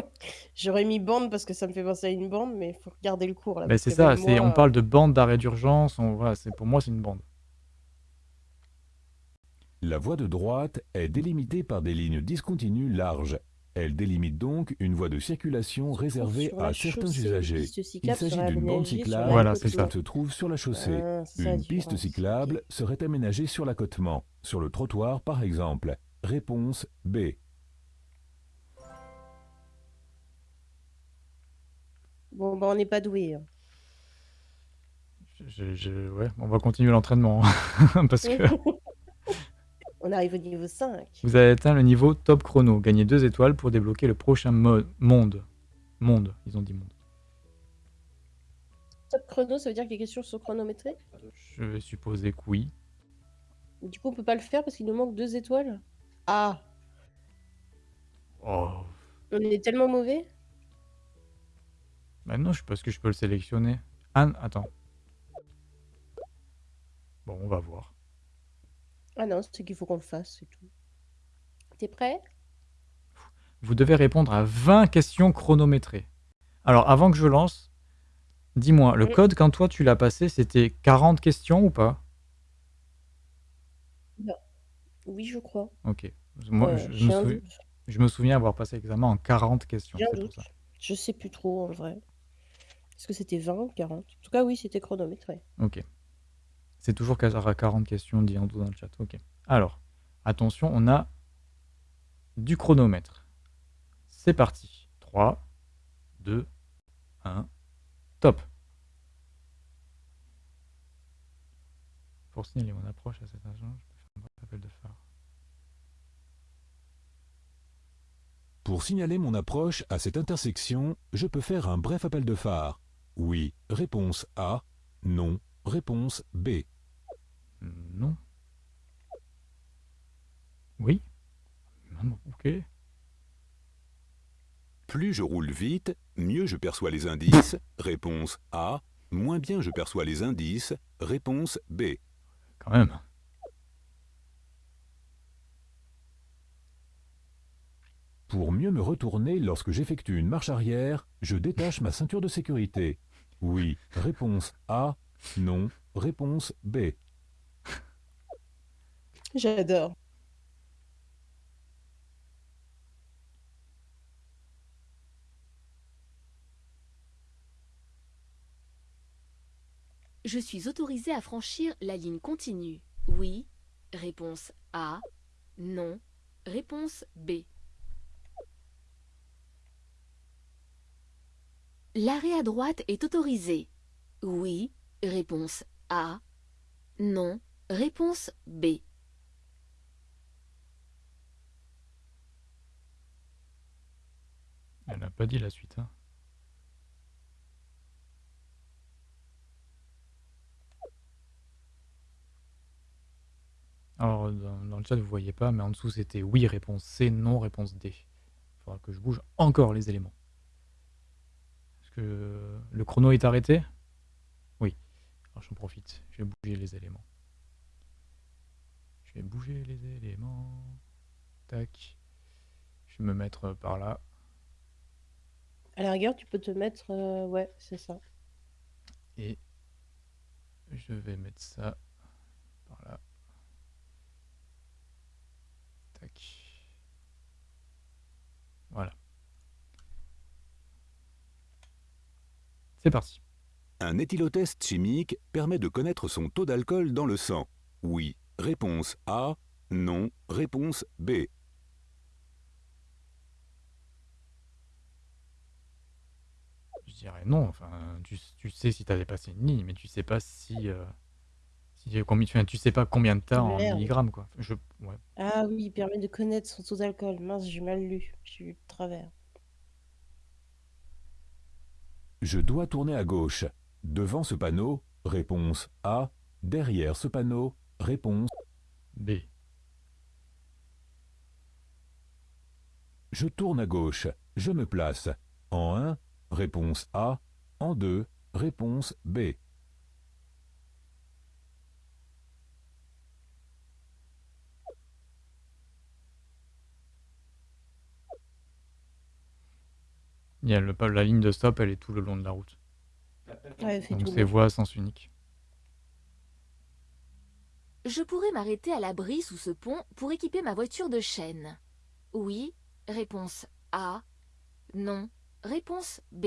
[laughs] J'aurais mis bande parce que ça me fait penser à une bande, mais il faut regarder le cours là. Mais parce c'est que ça, même c'est, moi, on parle de bande d'arrêt d'urgence. On, voilà, c'est, pour moi, c'est une bande. La voie de droite est délimitée par des lignes discontinues larges. Elle délimite donc une voie de circulation réservée à certains usagers. Il s'agit d'une bande cyclable Voilà, l'accotement. c'est ça. qui se trouve sur la chaussée. Ah, Une piste différence, cyclable serait aménagée sur l'accotement, sur le trottoir par exemple. Réponse B. Bon, bah on n'est pas doué. hein. Je- je- ouais, on va continuer l'entraînement. hein, [laughs] parce que [laughs] on arrive au niveau 5. vous avez atteint le niveau top chrono. Gagnez deux étoiles pour débloquer le prochain mo- monde. Monde, ils ont dit monde. Top chrono, ça veut dire que les questions sont chronométrées? Je vais supposer que oui. Du coup, on peut pas le faire parce qu'il nous manque deux étoiles? Ah, Oh. on est tellement mauvais? Bah non, je pense que je peux le sélectionner. Anne, attends. Bon, on va voir. Ah non, c'est qu'il faut qu'on le fasse, c'est tout. T'es prêt? Vous devez répondre à 20 questions chronométrées. Alors, avant que je lance, dis-moi, le Mm. code, quand toi tu l'as passé, c'était 40 questions ou pas? Oui, je crois. Ok. Moi, je, je j'ai me un souvi- doute. je me souviens avoir passé l'examen en 40 questions. J'ai un C'est pour doute. ça. Je sais plus trop en vrai. Est-ce que c'était 20 ou 40 En tout cas, oui, c'était chronométré. Ok. C'est toujours à 40 questions, dit Ando dans le chat. Ok. Alors, attention, on a du chronomètre. C'est parti. 3, 2, 1, top. Pour signaler mon approche à cet agent, je peux faire un bref appel de phare. Pour signaler mon approche à cette intersection, je peux faire un bref appel de phare. Oui. Réponse A. Non. Réponse B. Non. Oui. Ok. Plus je roule vite, mieux je perçois les indices. Réponse A. Moins bien je perçois les indices. Réponse B. Quand même. Pour mieux me retourner lorsque j'effectue une marche arrière, je détache ma ceinture de sécurité. Oui. Réponse A. Non. Réponse B. J'adore. Je suis autorisé à franchir la ligne continue. Oui. Réponse A. Non. Réponse B. L'arrêt à droite est autorisé. Oui. Réponse A. Non. Réponse B. Elle n'a pas dit la suite. hein. Alors, dans, le chat, vous voyez pas, mais en dessous, c'était oui, réponse C, non, réponse D. Il faudra que je bouge encore les éléments. Est-ce que le chrono est arrêté? Oui. Alors, j'en profite. Je vais bouger les éléments. Je vais bouger les éléments. Tac. Je vais me mettre par là. À la rigueur, tu peux te mettre. euh, Ouais, c'est ça. Et je vais mettre ça par là. Tac. Voilà. C'est parti. Un éthylotest chimique permet de connaître son taux d'alcool dans le sang. Oui. Réponse A. Non. Réponse B. Je dirais non. Enfin, tu, tu sais si tu as dépassé une ligne, mais tu sais pas si. euh, si combien, enfin, tu sais pas combien de t'as en Merde. milligrammes, quoi. Je, ouais. Ah oui, il permet de connaître son taux d'alcool. Mince, j'ai mal lu. J'ai eu de travers. Je dois tourner à gauche. Devant ce panneau, réponse A. Derrière ce panneau, réponse. B. Je tourne à gauche. Je me place. En 1, réponse A. En 2, réponse B. Il y a le, la ligne de stop, elle est tout le long de la route. Ouais, Donc c'est voie à sens unique. Je pourrais m'arrêter à l'abri sous ce pont pour équiper ma voiture de chaîne. Oui. Réponse A. Non. Réponse B.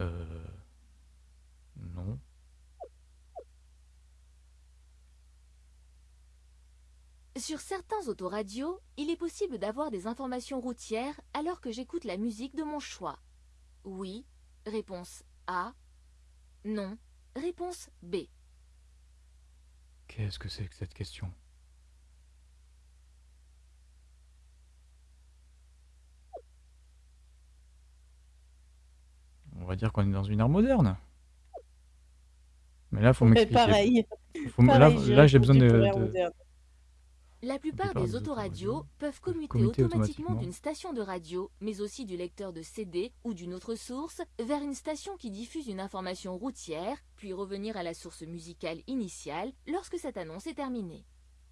Euh... Non. Sur certains autoradios, il est possible d'avoir des informations routières alors que j'écoute la musique de mon choix. Oui. Réponse A. Non. Réponse B. Qu'est-ce que c'est que cette question? On va dire qu'on est dans une ère moderne. Mais là, faut m'expliquer. pareil. Faut me- là, pareil, là, j'ai besoin de. La plupart des autoradios peuvent commuter automatiquement. d'une station de radio, mais aussi du lecteur de CD ou d'une autre source, vers une station qui diffuse une information routière, puis revenir à la source musicale initiale lorsque cette annonce est terminée.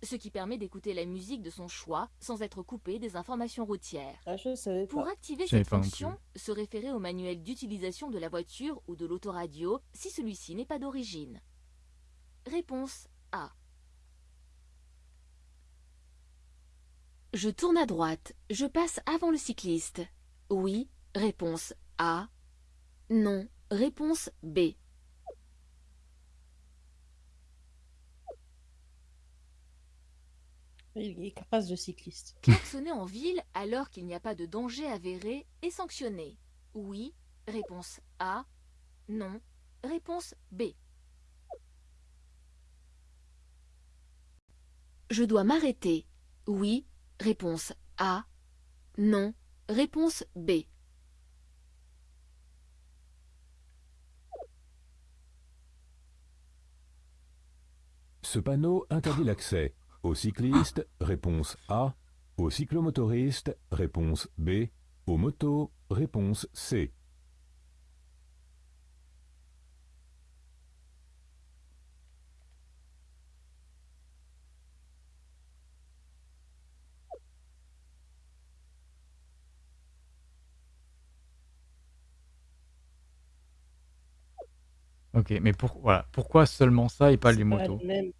Ce qui permet d'écouter la musique de son choix sans être coupé des informations routières. Ah, je savais Pour activer cette fonction, se référer au manuel d'utilisation de la voiture ou de l'autoradio si celui-ci n'est pas d'origine. Réponse A. Je tourne à droite. Je passe avant le cycliste. Oui. Réponse A. Non. Réponse B. Il écrase le cycliste. [laughs] Klaxonner en ville alors qu'il n'y a pas de danger avéré est sanctionné. Oui. Réponse A. Non. Réponse B. Je dois m'arrêter. Oui. Réponse A. Non. Réponse B. Ce panneau interdit l'accès aux cyclistes, réponse A, aux cyclomotoristes, réponse B, aux motos, réponse C. Ok, mais pour, voilà. pourquoi seulement ça et pas les motos? le même.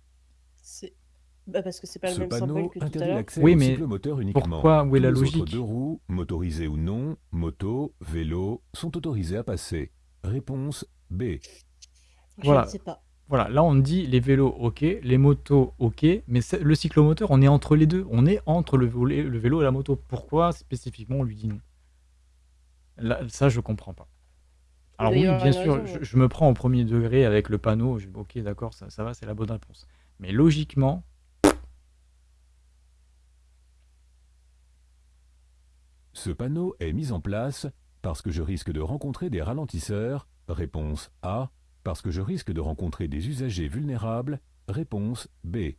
Bah, parce que c'est pas le Ce même symbole panneau que tout à interdit l'heure. l'accès Oui, aux mais cyclomoteurs uniquement. pourquoi Où est la Tous les logique deux roues, motorisés ou non, moto, vélo, sont autorisés à passer. Réponse B. Je Voilà. ne sais pas. Voilà, là on dit les vélos ok, les motos ok, mais le cyclomoteur on est entre les deux, on est entre le, volet- le vélo et la moto. Pourquoi spécifiquement on lui dit non? Là, Ça je comprends pas. Alors oui, bien sûr, raison, je, me prends au premier degré avec le panneau, je, ok d'accord, ça, ça va, c'est la bonne réponse. Mais logiquement, Ce panneau est mis en place parce que je risque de rencontrer des ralentisseurs. Réponse A. Parce que je risque de rencontrer des usagers vulnérables. Réponse B.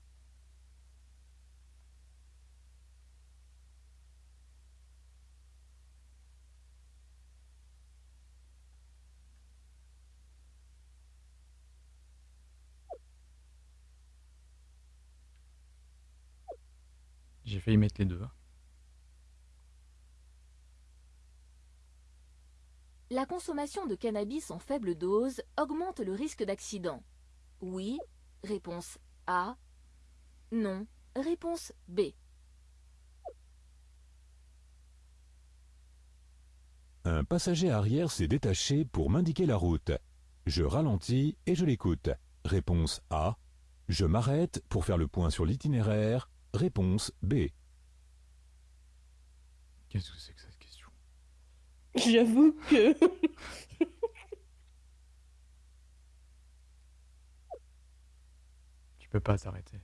j'ai failli mettre les deux. La consommation de cannabis en faible dose augmente le risque d'accident. Oui. Réponse A. Non. Réponse B. Un passager arrière s'est détaché pour m'indiquer la route. Je ralentis et je l'écoute. Réponse A. Je m'arrête pour faire le point sur l'itinéraire. Réponse B. Qu'est-ce que c'est que question J'avoue que. [laughs] Tu peux pas t'arrêter.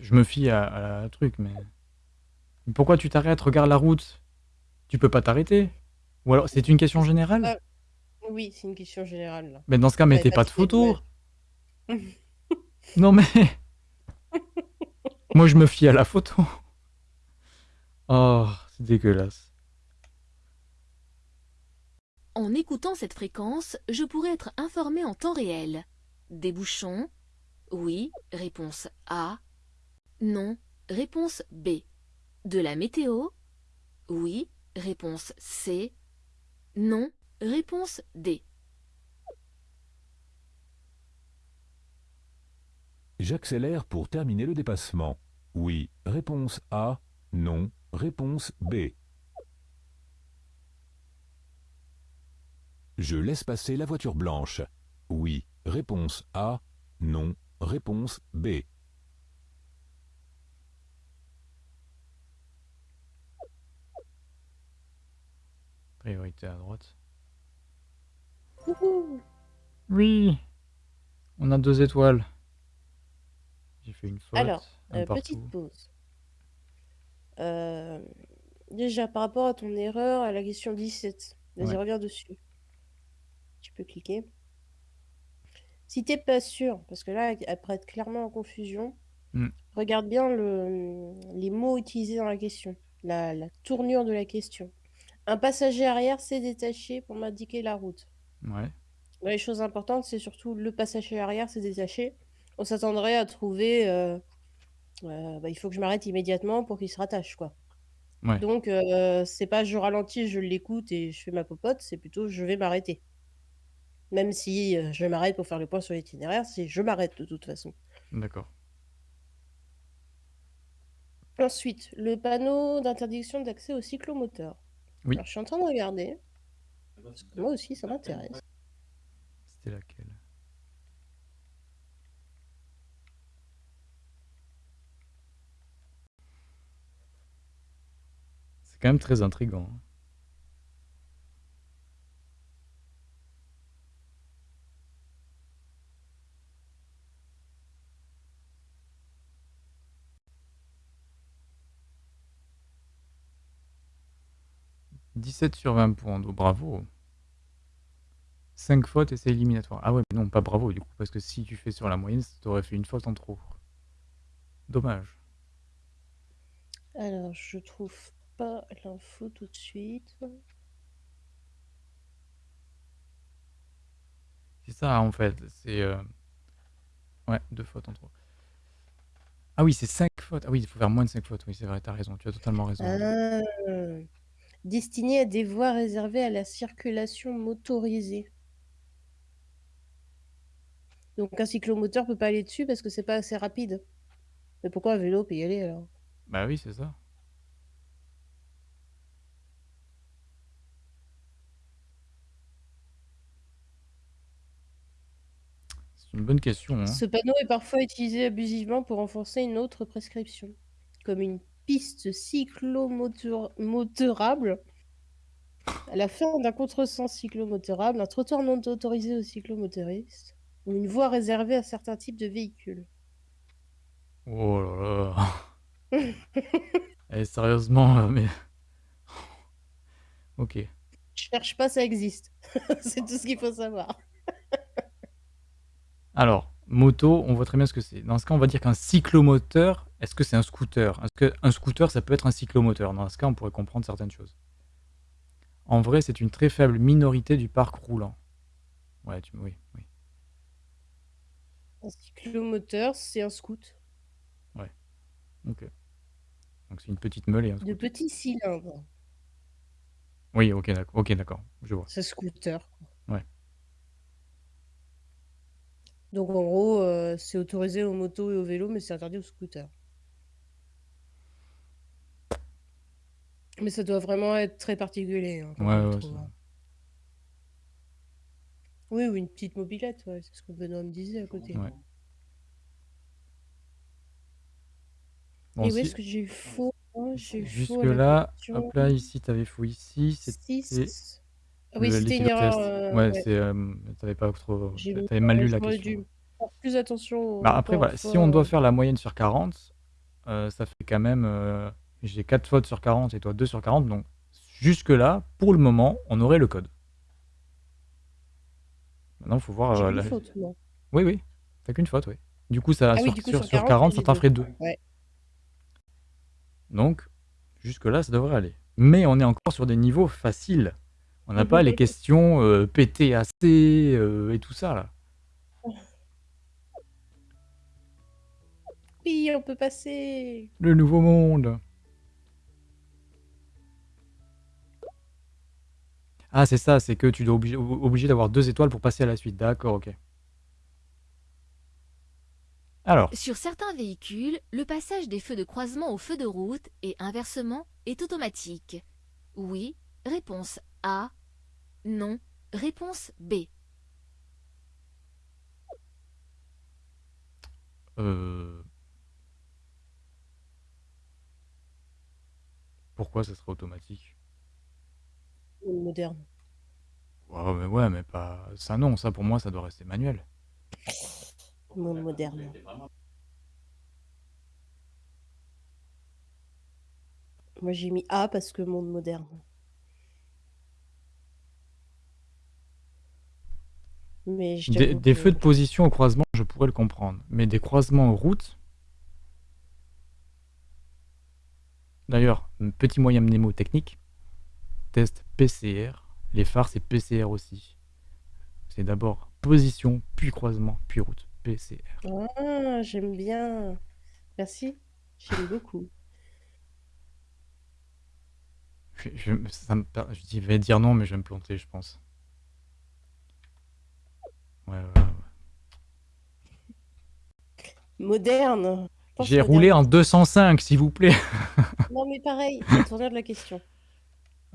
Je me fie à, à la truc, mais... mais pourquoi tu t'arrêtes? Regarde la route. Tu peux pas t'arrêter Ou alors c'est une question générale? Ah, Oui, c'est une question générale là. Mais dans ce cas, mettez pas pas de photo. [laughs] Non mais... [laughs] Moi je me fie à la photo. Oh, c'est dégueulasse. En écoutant cette fréquence, je pourrais être informé en temps réel. Des bouchons? Oui. Réponse A. Non. Réponse B. De la météo? Oui. Réponse C. Non. Réponse D. J'accélère pour terminer le dépassement. Oui. Réponse A. Non. Réponse B. Je laisse passer la voiture blanche. Oui. Réponse A. Non. Réponse B. Priorité à droite. Oui. On a deux étoiles. J'ai fait une faute. Alors, un euh, petite pause. Euh, déjà, par rapport à ton erreur à la question 17, vas-y, Ouais. reviens dessus. Tu peux cliquer. Si t'es pas sûr, parce que là, elle prête clairement en confusion, Hmm. regarde bien le, les mots utilisés dans la question, la, la tournure de la question. Un passager arrière s'est détaché pour m'indiquer la route. Ouais, Les choses importantes, c'est surtout le passager arrière s'est détaché. On s'attendrait à trouver. euh, euh, bah, il faut que je m'arrête immédiatement pour qu'il se rattache, quoi. Ouais. Donc, euh, c'est pas je ralentis, je l'écoute et je fais ma popote, c'est plutôt je vais m'arrêter. Même si je m'arrête pour faire le point sur l'itinéraire, c'est je m'arrête de toute façon. D'accord. Ensuite, le panneau d'interdiction d'accès au cyclomoteur. Oui. Alors, je suis en train de regarder. Parce que moi aussi, ça m'intéresse. C'était laquelle? C'est quand même très intriguant. hein. « 17 sur 20 points, donc bravo. 5 fautes et c'est éliminatoire. Ah ouais, mais non, pas bravo du coup, parce que si tu fais sur la moyenne, t'aurais fait une faute en trop. Dommage. Alors, je trouve pas l'info tout de suite. C'est ça en fait, c'est... euh, Ouais, deux fautes en trop. Ah oui, c'est 5 fautes. Ah oui, il faut faire moins de 5 fautes. Oui, c'est vrai, t'as raison, tu as totalement raison. Ah. Destiné à des voies réservées à la circulation motorisée. Donc un cyclomoteur peut pas aller dessus parce que c'est pas assez rapide. Mais pourquoi un vélo peut y aller alors? Bah oui, c'est ça. C'est une bonne question. hein. Ce panneau est parfois utilisé abusivement pour renforcer une autre prescription, comme une piste cyclomotorable. À la fin d'un contresens cyclomotorable, un trottoir non autorisé aux cyclomotoristes ou une voie réservée à certains types de véhicules. Oh là là. Eh, sérieusement, euh, mais. [laughs] Ok. Je cherche pas, ça existe. [laughs] C'est tout ce qu'il faut savoir. Alors, moto, on voit très bien ce que c'est. Dans ce cas, on va dire qu'un cyclomoteur, est-ce que c'est un scooter? Est-ce qu'un scooter, ça peut être un cyclomoteur? Dans ce cas, on pourrait comprendre certaines choses. En vrai, c'est une très faible minorité du parc roulant. Ouais, tu... oui, oui. Un cyclomoteur, c'est un scoot Ok. Donc c'est une petite meule et un de petits cylindres. Oui, ok, d'accord. Ok, d'accord. Je vois. C'est scooter. quoi. Ouais. Donc en gros, euh, c'est autorisé aux motos et aux vélos, mais c'est interdit aux scooters. Mais ça doit vraiment être très particulier. hein, Ouais, ouais, ça- hein. Oui, ou une petite mobilette, ouais, c'est ce que Benoît me disait à côté. Ouais. Bon, et où si- est-ce que j'ai faux hein J'ai eu faux à la Jusque-là, question. hop là, ici, t'avais faux ici. C'était Six. Ah oui, le- c'était une erreur. euh, ouais, ouais. c'est. euh, t'avais pas trop. J'ai T'avais mal lu la j'aurais question. dû faire plus attention Bah après, voilà, si on doit euh, faire la moyenne sur 40, euh, ça fait quand même. J'ai 4 fautes sur 40 et toi 2 sur 40. Donc, jusque-là, pour le moment, on aurait le code. Maintenant, il faut voir. Euh, la- faute, moi. Oui, oui. T'as qu'une faute, oui. Du coup, ça, Ah sur, coup, sur, sur sur 40, 40, ça t'en ferait 2. Ouais. Donc, jusque-là, ça devrait aller. Mais on est encore sur des niveaux faciles. On n'a pas les questions euh, PTAC euh, et tout ça, là. Oui, on peut passer. Le nouveau monde. Ah, c'est ça, c'est que tu dois obligé, obligé d'avoir deux étoiles pour passer à la suite. D'accord, ok. Alors, Sur certains véhicules, le passage des feux de croisement aux feux de route et inversement est automatique. Oui, réponse A. Non, réponse B. euh... pourquoi ça serait automatique? Moderne? Ouais, mais ouais, mais pas. Ça, non, ça pour moi, ça doit rester manuel. Monde moderne. Moi, j'ai mis A parce que monde moderne. Mais je Des, t'avoue des que- feux de position au croisement, je pourrais le comprendre. Mais des croisements en route. D'ailleurs, petit moyen mnémotechnique. Test PCR. Les phares, c'est PCR aussi. C'est d'abord position, puis croisement, puis route. PCR. Ah, j'aime bien. Merci. J'aime beaucoup. Je, je- ça me per- je vais dire non, mais je vais me planter, je pense. Ouais, ouais, ouais. Moderne. Je pense J'ai moderne. roulé en 205, s'il vous plaît. Non, mais pareil, [laughs] tournure de la question.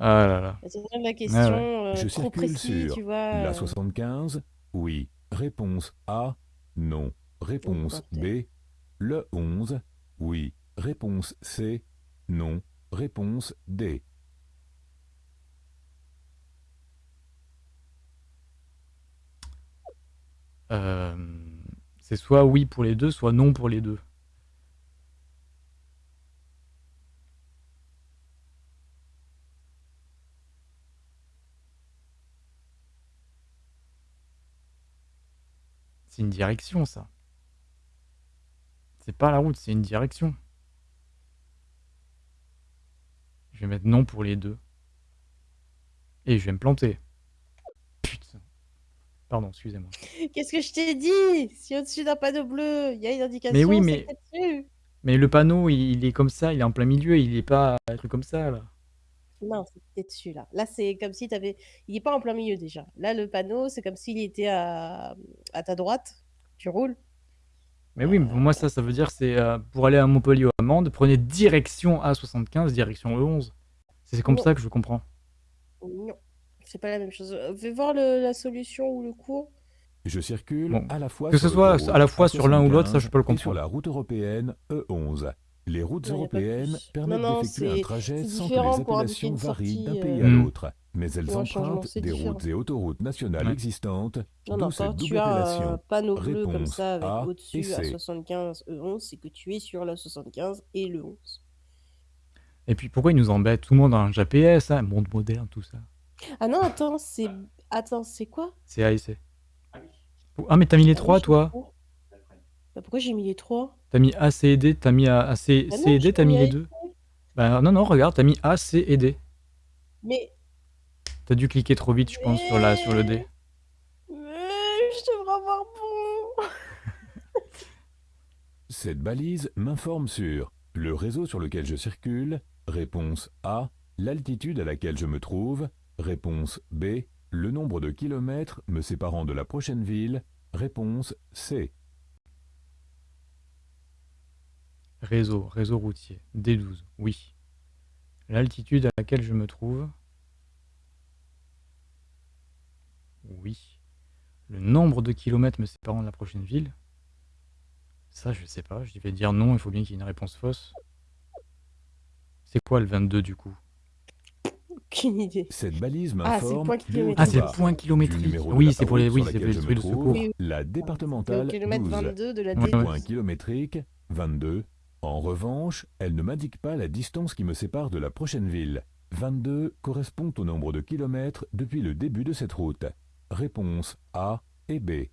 Ah là là. La tournure de la question, euh, Je trop circule précis, sur tu vois. La euh, 75 Oui. Réponse A Non. Réponse B Le 11 Oui. Réponse C Non. Réponse D Euh, c'est soit oui pour les deux, soit non pour les deux. C'est une direction, ça. C'est pas la route, c'est une direction. Je vais mettre non pour les deux. Et je vais me planter. Putain. Pardon, excusez-moi. Qu'est-ce que je t'ai dit? Si au-dessus d'un panneau bleu, il y a une indication, Mais oui, mais-. Mais le panneau, il il est comme ça, il est en plein milieu, il est pas un truc comme ça, là. Non, c'est dessus, là. Là, c'est comme si t'avais... Il est pas en plein milieu, déjà. Là, le panneau, c'est comme s'il était à... à ta droite. Tu roules. Mais oui, mais pour moi, ça, ça veut dire c'est euh, pour aller à Montpellier ou à Mende, prenez direction A75, direction E11. C'est comme ça que je comprends. Non, c'est pas la même chose. Euh, Fais voir le- la solution ou le cours. Je circule Bon, à la fois que sur ce soit à la fois sur l'un ou l'autre, ça, je peux le A75 et sur comprendre. la route européenne E11. Les routes Non, européennes permettent d'effectuer un trajet sans que les appellations varient d'un sortie, pays euh, à Hmm. l'autre, mais elles un empruntent des différent. routes et autoroutes nationales Ouais. existantes, Non, d'où non, cette quand double tu as un appellation. panneau bleu comme ça avec A et au-dessus à C. 75 E11, c'est que tu es sur la 75 et le 11. Et puis pourquoi ils nous embêtent Tout le monde a un GPS, hein, monde moderne, tout ça? Ah non, attends, c'est attends, c'est quoi? C'est A et C. Ah, mais t'as mis les Ah trois, toi. Bah, pourquoi j'ai mis les trois? T'as mis A, C et D, t'as mis A, A, C, Bah C non, et D, t'as mis les deux. Bah non, non, regarde, t'as mis A, C et D. Mais T'as dû cliquer trop vite, je pense, sur, la, sur le D. mais je devrais avoir bon. [laughs] Cette balise m'informe sur le réseau sur lequel je circule, réponse A, l'altitude à laquelle je me trouve, réponse B, le nombre de kilomètres me séparant de la prochaine ville, réponse C. Réseau, réseau routier. D12, oui. L'altitude à laquelle je me trouve. Oui. Le nombre de kilomètres me séparant de la prochaine ville. Ça, je sais pas. Je vais dire non, il faut bien qu'il y ait une réponse fausse. C'est quoi le 22 du coup? Aucune idée. Cette balise Ah, c'est le m'informe point plus kilométrique. Ah, c'est le bas. point kilométrique. de Oui, c'est pour les, oui, c'est pour les trucs de secours. Oui, la départementale kilomètre 12. 22 de la Ouais, D12. ouais. Point kilométrique 22. En revanche, elle ne m'indique pas la distance qui me sépare de la prochaine ville. 22 correspond au nombre de kilomètres depuis le début de cette route. Réponse A et B.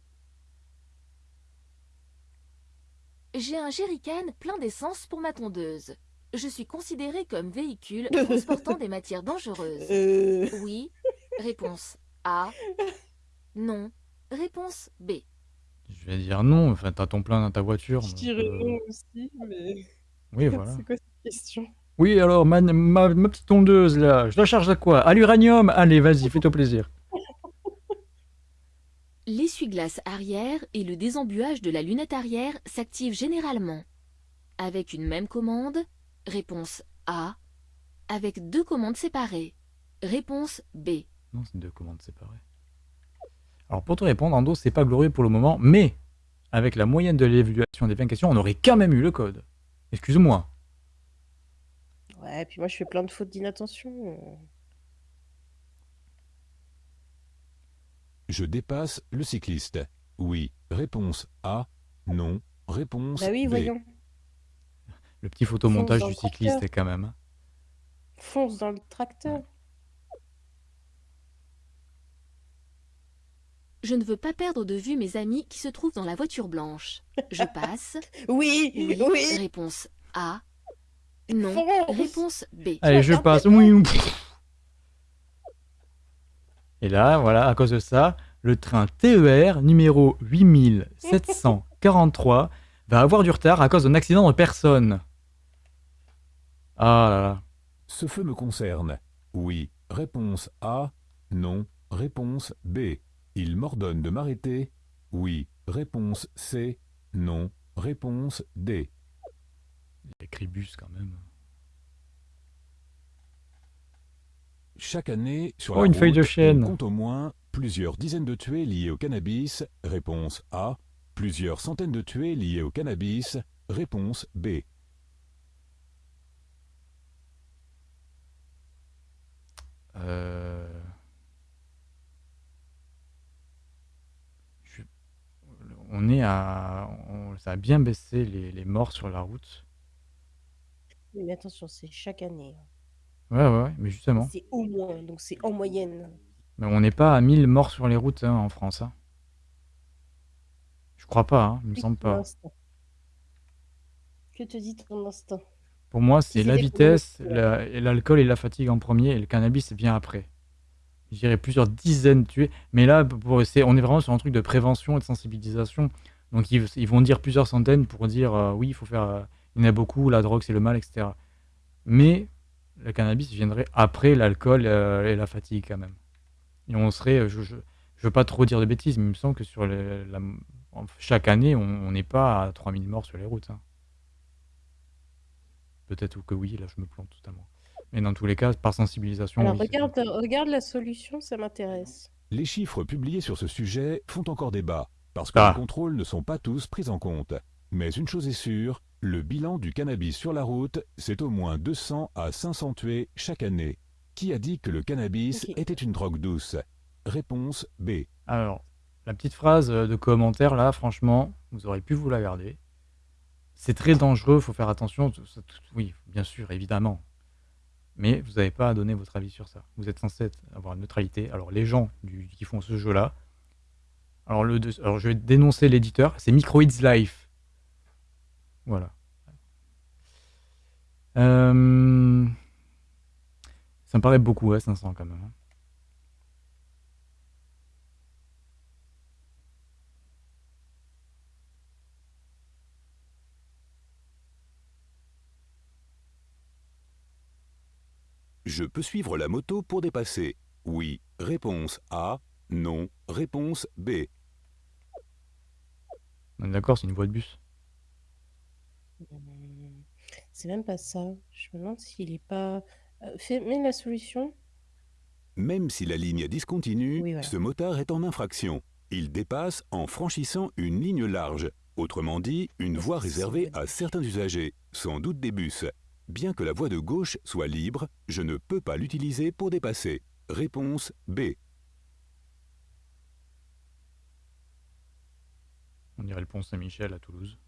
J'ai un jerrycan plein d'essence pour ma tondeuse. Je suis considéré comme véhicule [laughs] transportant des matières dangereuses. Euh... Oui. Réponse A. Non. Réponse B. Je vais dire non. Enfin, t'as ton plein dans ta voiture. Je donc, dirais euh, non aussi, mais Oui, [laughs] voilà. c'est quoi cette question? Oui, alors, ma, ma, ma petite tondeuse, là, je la charge à quoi? À l'uranium? Allez, vas-y, fais-toi plaisir. [laughs] L'essuie-glace arrière et le désembuage de la lunette arrière s'activent généralement. Avec une même commande. Réponse A. Avec deux commandes séparées. Réponse B. Non, c'est deux commandes séparées. Alors, pour te répondre, Ando, c'est pas glorieux pour le moment, mais avec la moyenne de l'évaluation des 20 questions, on aurait quand même eu le code. Excuse-moi. Ouais, puis moi je fais plein de fautes d'inattention. euh. Je dépasse le cycliste. Oui. Réponse A. Non. Réponse Bah oui, B. voyons. Le petit photomontage dans du le tracteur. cycliste, quand même. hein. Fonce dans le tracteur. Je ne veux pas perdre de vue mes amis qui se trouvent dans la voiture blanche. Je [laughs] passe. Oui, Oui. oui. Réponse A. Non. Fonce. Réponse B. Allez, je passe. Oui. Et là, voilà, à cause de ça, le train TER numéro 8743 va avoir du retard à cause d'un accident de personne. Ah là là. Ce feu me concerne. Oui. Réponse A. Non. Réponse B. Il m'ordonne de m'arrêter. Oui. Réponse C. Non. Réponse D. Il y a écrit bus quand même. Chaque année, sur Oh, la une feuille de chêne. on compte au moins plusieurs dizaines de tués liés au cannabis. Réponse A. Plusieurs centaines de tués liés au cannabis. Réponse B. Euh... je- On est à... on- Ça a bien baissé les, les morts sur la route. Oui, Mais attention, c'est chaque année. hein. Ouais, ouais, ouais, mais justement. C'est au moins, donc c'est en moyenne. Mais on n'est pas à 1000 morts sur les routes hein, en France. hein. Je crois pas, hein, il me Oui, semble pas. Que te dit ton instinct? Pour moi, c'est c'est la vitesse, pronostics, la- et l'alcool et la fatigue en premier, et le cannabis vient après. Je dirais plusieurs dizaines tués. Mais là, on est vraiment sur un truc de prévention et de sensibilisation. Donc ils, vont dire plusieurs centaines pour dire euh, oui, il faut faire. euh, il y en a beaucoup, la drogue c'est le mal, etc. Mais le cannabis viendrait après l'alcool euh, et la fatigue quand même. Et on serait, je, je veux pas trop dire de bêtises, mais il me semble que sur chaque année, on on n'est pas à 3000 morts sur les routes. hein. Peut-être que oui, là je me plante totalement. Mais dans tous les cas, par sensibilisation, Alors oui, c'est- regarde, regarde la solution, ça m'intéresse. Les chiffres publiés sur ce sujet font encore débat, parce que Ah. les contrôles ne sont pas tous pris en compte. Mais une chose est sûre, le bilan du cannabis sur la route, c'est au moins 200 à 500 tués chaque année. Qui a dit que le cannabis était une drogue douce? Réponse B. Alors, la petite phrase euh, de commentaire là, franchement, vous auriez pu vous la garder. C'est très dangereux, faut faire attention. oui, bien sûr, évidemment. Mais vous n'avez pas à donner votre avis sur ça. Vous êtes censé avoir une neutralité. Alors, les gens qui font ce jeu-là, alors, le, alors je vais dénoncer l'éditeur, c'est Microids Life. Voilà. Euh, Ça me paraît beaucoup, ouais, 500 quand même. Je peux suivre la moto pour dépasser. Oui. Réponse A. Non. Réponse B. On est d'accord, c'est une voie de bus. Hum, C'est même pas ça. Je me demande s'il est pas. Euh, fais... Mets la solution. Même si la ligne discontinue, Oui, voilà. ce motard est en infraction. Il dépasse en franchissant une ligne large, autrement dit une voie réservée à certains usagers, sans doute des bus. Bien que la voie de gauche soit libre, je ne peux pas l'utiliser pour dépasser. Réponse B. On dirait le pont Saint-Michel à Toulouse.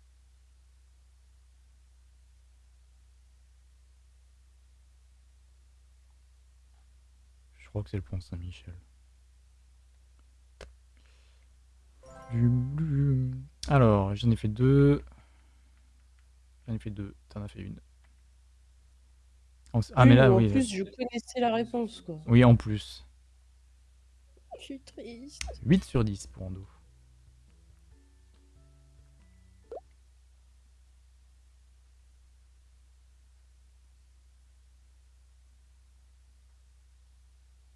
Je crois que c'est le pont Saint-Michel. Alors, j'en ai fait deux. J'en ai fait deux. T'en as fait une. En- Ah, mais là, en oui. plus, je connaissais la réponse, quoi. Oui, en plus. Je suis triste. 8 sur 10 pour Ando.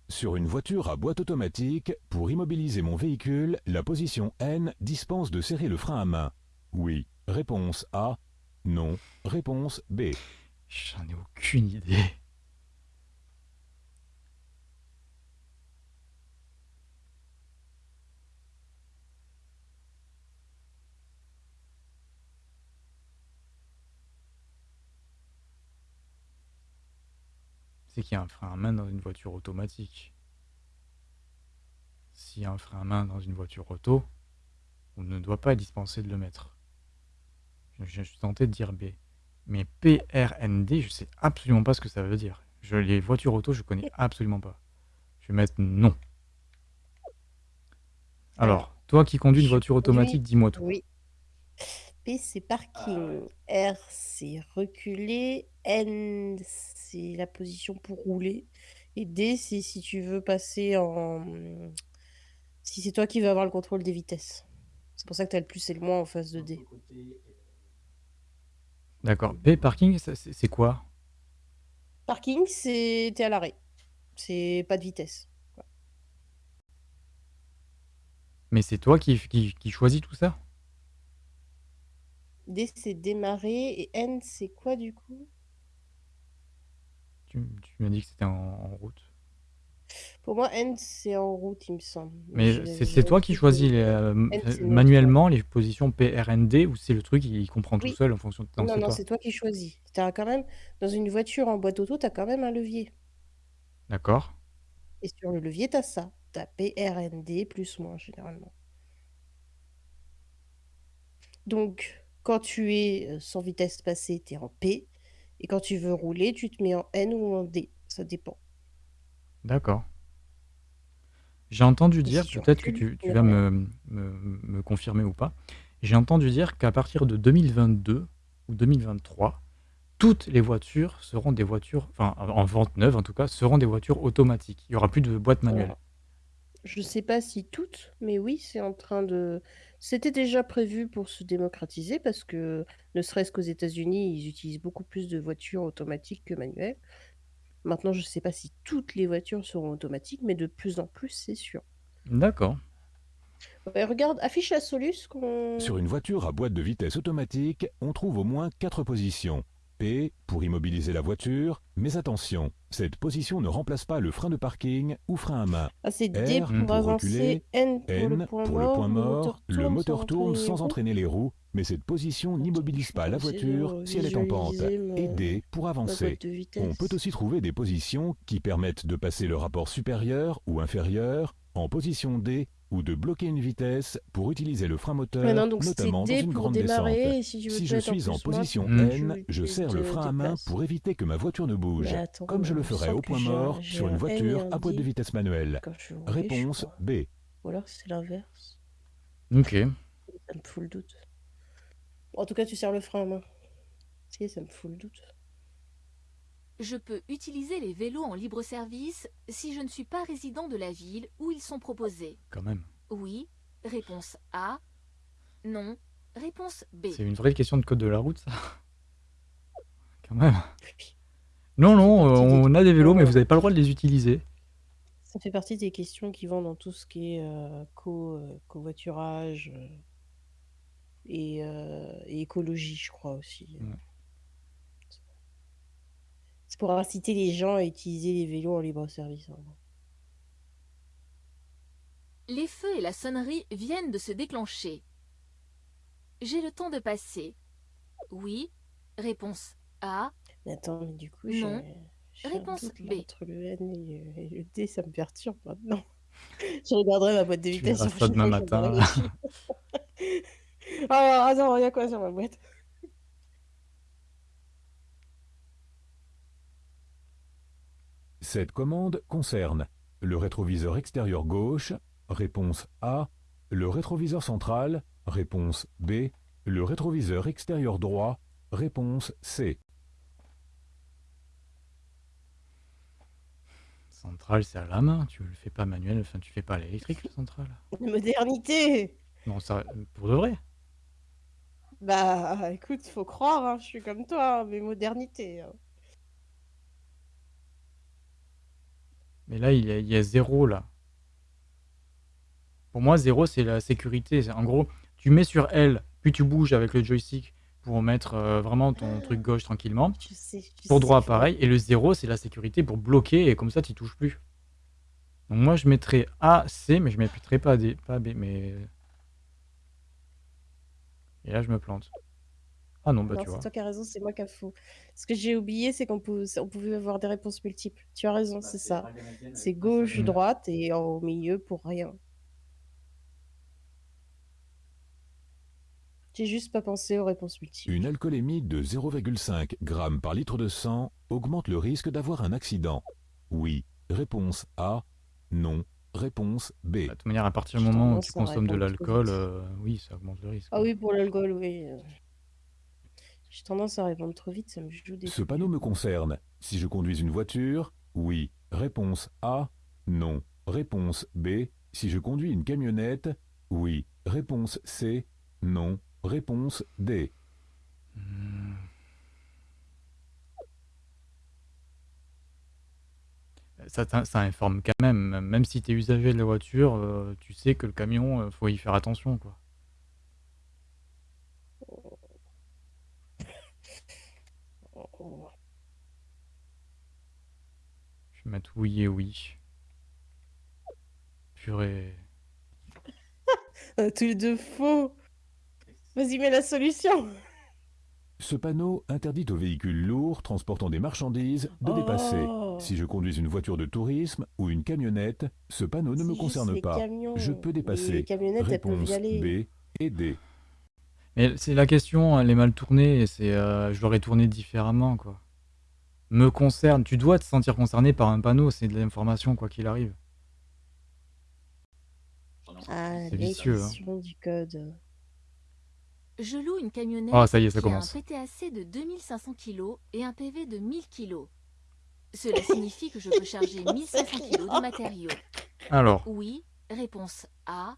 Sur une voiture à boîte automatique, pour immobiliser mon véhicule, la position N dispense de serrer le frein à main. Oui. Réponse A. Non. Réponse B. J'en ai aucune idée. C'est qu'il y a un frein à main dans une voiture automatique. S'il y a un frein à main dans une voiture auto, on ne doit pas être dispensé de le mettre. Je suis tenté de dire B. Mais PRND, je sais absolument pas ce que ça veut dire. Je, les voitures auto, je connais absolument pas. Je vais mettre non. Alors, toi qui conduis une voiture automatique, dis-moi tout. Oui. P, c'est parking. R, c'est reculer. N, c'est la position pour rouler. Et D, c'est si tu veux passer en. Si c'est toi qui veux avoir le contrôle des vitesses. C'est pour ça que tu as le plus et le moins en face de D. D'accord. P, parking, ça, c'est c'est quoi? Parking, c'est t'es à l'arrêt. C'est pas de vitesse. Mais c'est toi qui, qui, qui choisis tout ça? D, c'est démarrer. Et N, c'est quoi du coup? Tu, tu m'as dit que c'était en, en route. Pour moi, N, c'est en route, il me semble. Mais c'est toi qui choisis les, euh, c'est neutre, manuellement les positions PRND ou c'est le truc qui comprend tout Oui. seul en fonction de non, Non, c'est non, toi. c'est toi qui choisis. T'as quand même, dans une voiture en boîte auto, tu as quand même un levier. D'accord. Et sur le levier, tu as ça. Tu as PRND plus moins, généralement. Donc, quand tu es euh, sans vitesse passée, tu es en P. Et quand tu veux rouler, tu te mets en N ou en D. Ça dépend. D'accord. J'ai entendu dire, peut-être que tu, vas me, me, me confirmer ou pas, j'ai entendu dire qu'à partir de 2022 ou 2023, toutes les voitures seront des voitures, enfin en vente neuve en tout cas, seront des voitures automatiques. Il n'y aura plus de boîte manuelle. Je sais pas si toutes, mais oui, c'est en train de. C'était déjà prévu pour se démocratiser parce que, ne serait-ce qu'aux États-Unis, ils utilisent beaucoup plus de voitures automatiques que manuelles. Maintenant, je sais pas si toutes les voitures seront automatiques, mais de plus en plus, c'est sûr. D'accord. Ouais, regarde, affiche la Solus qu'on. Sur une voiture à boîte de vitesse automatique, on trouve au moins quatre positions. Pour immobiliser la voiture, mais attention, cette position ne remplace pas le frein de parking ou frein à main. Ah, c'est D pour pour avancer, reculer, N pour le point pour le mort, point mort, le moteur tourne sans entraîner les roues, mais cette position n'immobilise pas la voiture si elle est en pente. Et D pour avancer. On peut aussi trouver des positions qui permettent de passer le rapport supérieur ou inférieur en position D ou de bloquer une vitesse pour utiliser le frein moteur, Ouais, non, donc c'est notamment dans une pour grande démarrer, descente. et si je Si en suis en moi, position. N, je je serre le frein à main pour éviter que ma voiture ne bouge, attends, comme je le ferais au point mort sur une voiture un à boîte de vitesse manuelle. Réponse. B. Ou alors c'est l'inverse. Ok. Ça me fout le doute. En tout cas, tu serres le frein à main. Si, ça me fout le doute. Je peux utiliser les vélos en libre service si je ne suis pas résident de la ville où ils sont proposés. Quand même. Oui. Réponse A. Non. Réponse B. C'est une vraie question de code de la route, ça. [laughs] Quand même. Non, non, euh, on a des vélos, mais vous n'avez pas le droit de les utiliser. Ça fait partie des questions qui vont dans tout ce qui est euh, co, euh, covoiturage euh, et, euh, et écologie, je crois aussi. Ouais. Pour inciter les gens à utiliser les vélos en libre service. en gros. Les feux et la sonnerie viennent de se déclencher. J'ai le temps de passer. Oui. Réponse A. Mais attends, mais du coup, Non. j'ai un Réponse doute, là, B. entre le N et le, et le D, ça me perturbe maintenant. [laughs] Je regarderai ma boîte de Tu vitesse. verras la ça demain matin. [laughs] ah, attends, il y a quoi sur ma boîte Cette commande concerne le rétroviseur extérieur gauche, réponse A, le rétroviseur central, réponse B, le rétroviseur extérieur droit, réponse C. Centrale, c'est à la main. Tu le fais pas manuel, enfin, tu fais pas à l'électrique, le central. Modernité Non, ça, pour de vrai. Bah, écoute, faut croire, hein, je suis comme toi, hein, mais modernité. hein. Mais là, il y a, il y a zéro, là. Pour moi, zéro, c'est la sécurité. En gros, tu mets sur L, puis tu bouges avec le joystick pour mettre euh, vraiment ton truc gauche tranquillement. Je sais, je Pour droit, pareil. Et le zéro, c'est la sécurité pour bloquer et comme ça, tu touches plus. Donc moi, je mettrais A, C, mais je ne mettrais pas D, pas B, mais... Et là, je me plante. Ah non, bah Non, tu c'est vois. toi qui as raison, c'est moi qui a faux. Ce que j'ai oublié, c'est qu'on pouvait, on pouvait avoir des réponses multiples. Tu as raison, c'est ça. C'est gauche, Mm. droite et au milieu pour rien. J'ai juste pas pensé aux réponses multiples. Une alcoolémie de 0,5 g par litre de sang augmente le risque d'avoir un accident. Oui. Réponse A. Non. Réponse B. Bah, De toute manière, à partir du J'ai moment où tendance tu à consommes de répondre trop l'alcool, vite. euh, oui, ça augmente le risque. Ah oui, pour l'alcool, oui. euh. J'ai tendance à répondre trop vite, ça me joue des Ce panneau me concerne. Si je conduis une voiture, oui. Réponse A. Non. Réponse B. Si je conduis une camionnette, oui. Réponse C. Non. Réponse D. Hmm. Ça, t'in- ça informe quand même. Même si tu es usager de la voiture, euh, tu sais que le camion, euh, faut y faire attention, quoi. Je vais mettre oui et oui. Purée. Tous les deux faux. Vas-y, mets la solution. Ce panneau interdit aux véhicules lourds transportant des marchandises de dépasser. Oh. Si je conduis une voiture de tourisme ou une camionnette, ce panneau ne me concerne pas. camions. Je peux dépasser. Les camionnettes, elles peuvent Réponse y aller. B et D. Mais c'est la question, elle est mal tournée, et c'est, euh, je l'aurais tournée différemment, quoi. Me concerne, tu dois te sentir concerné par un panneau, c'est de l'information, quoi qu'il arrive. Ah, C'est vicieux, hein. l'édition du code. Je loue une camionnette Ah, ça y est, ça qui a commence. un PTAC de 2500 kg et un PV de 1000 kg. Cela [laughs] signifie que je peux charger 1500 kg de matériaux. Alors, Oui. Réponse A.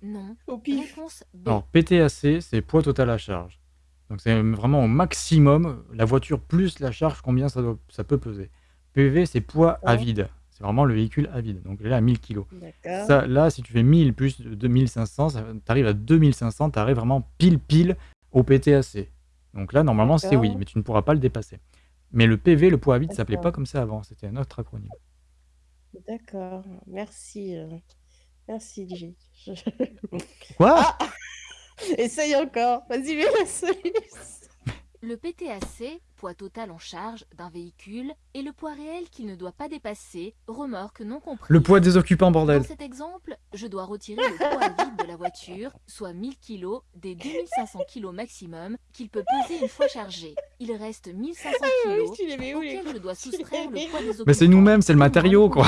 Non. Au pif. Réponse B. alors PTAC, c'est poids total à charge. Donc c'est vraiment au maximum, la voiture plus la charge, combien ça, doit- ça peut peser. PV, c'est poids à vide. C'est vraiment le véhicule à vide. Donc là, à 1000 kg. D'accord. Ça, là, si tu fais 1000 plus de 2500, tu arrives à 2500, tu arrives vraiment pile pile au PTAC. Donc là, normalement, c'est oui, mais tu ne pourras pas le dépasser. Mais le PV, le poids à vide, ça s'appelait pas comme ça avant, c'était un autre acronyme. D'accord. Merci. euh, Merci, J. Je- Quoi? Ah [laughs] Essaye encore. Vas-y, mets la solution. Le PTAC, poids total en charge d'un véhicule, est le poids réel qu'il ne doit pas dépasser, remorque non comprise. Le poids des occupants, bordel Dans cet exemple, je dois retirer le poids vide de la voiture, soit 1000 kg des 2500 kg maximum qu'il peut peser une fois chargé. Il reste 1500 Ah kg auxquels je dois [laughs] soustraire le poids des occupants. Mais c'est nous-mêmes, c'est le et matériau, quoi.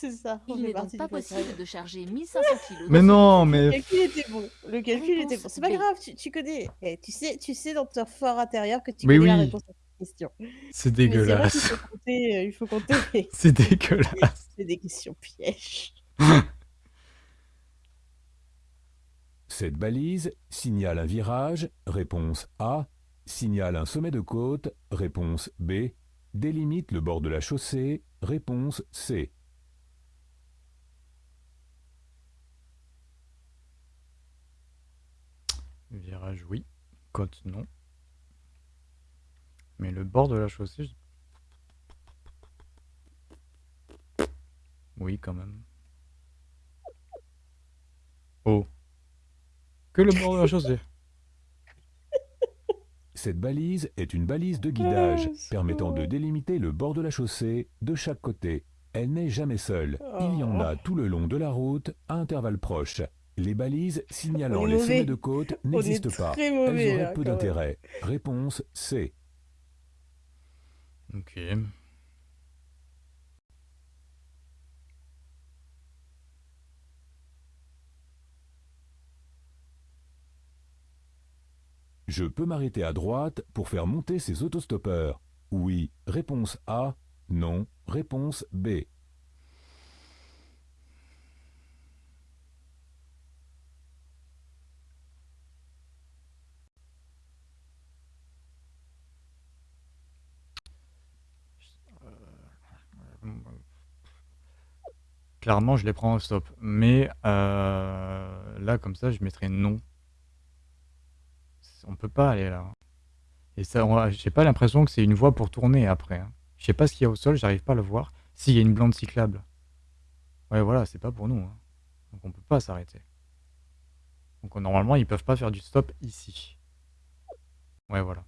C'est ça. on Il n'est donc pas possible de charger 1500 kg. Mais non, Le mais... calcul était bon. Le calcul était bon. C'est pas grave, tu, tu connais. Eh, tu, sais, tu sais dans ton fort intérieur que tu Mais connais la oui. réponse à cette question. C'est vrai dégueulasse. faut compter. euh, il faut compter. [laughs] C'est dégueulasse. [laughs] C'est des questions pièges. [laughs] Cette balise signale un virage, réponse A, signale un sommet de côte, réponse B, délimite le bord de la chaussée, réponse C. Virage, oui. Côte, non. Mais le bord de la chaussée... je- Oui, quand même. Oh. Que le bord de la chaussée. [laughs] Cette balise est une balise de guidage Ah, permettant de délimiter le bord de la chaussée de chaque côté. Elle n'est jamais seule. Il y en a tout le long de la route à intervalles proches. Les balises signalant les sommets de côte n'existent pas. très Elles auraient là, peu d'intérêt. Réponse C. Ok. Je peux m'arrêter à droite pour faire monter ces autostoppeurs. Oui. Réponse A. Non. Réponse B. Clairement, je les prends au stop. Mais euh, là, comme ça, je mettrais non. On peut pas aller là. Et ça, j'ai pas l'impression que c'est une voie pour tourner après. hein. Je sais pas ce qu'il y a au sol, j'arrive pas à le voir. S'il y a une blande cyclable. Ouais, voilà, c'est pas pour nous. hein. Donc on peut pas s'arrêter. Donc normalement, ils peuvent pas faire du stop ici. Ouais, voilà.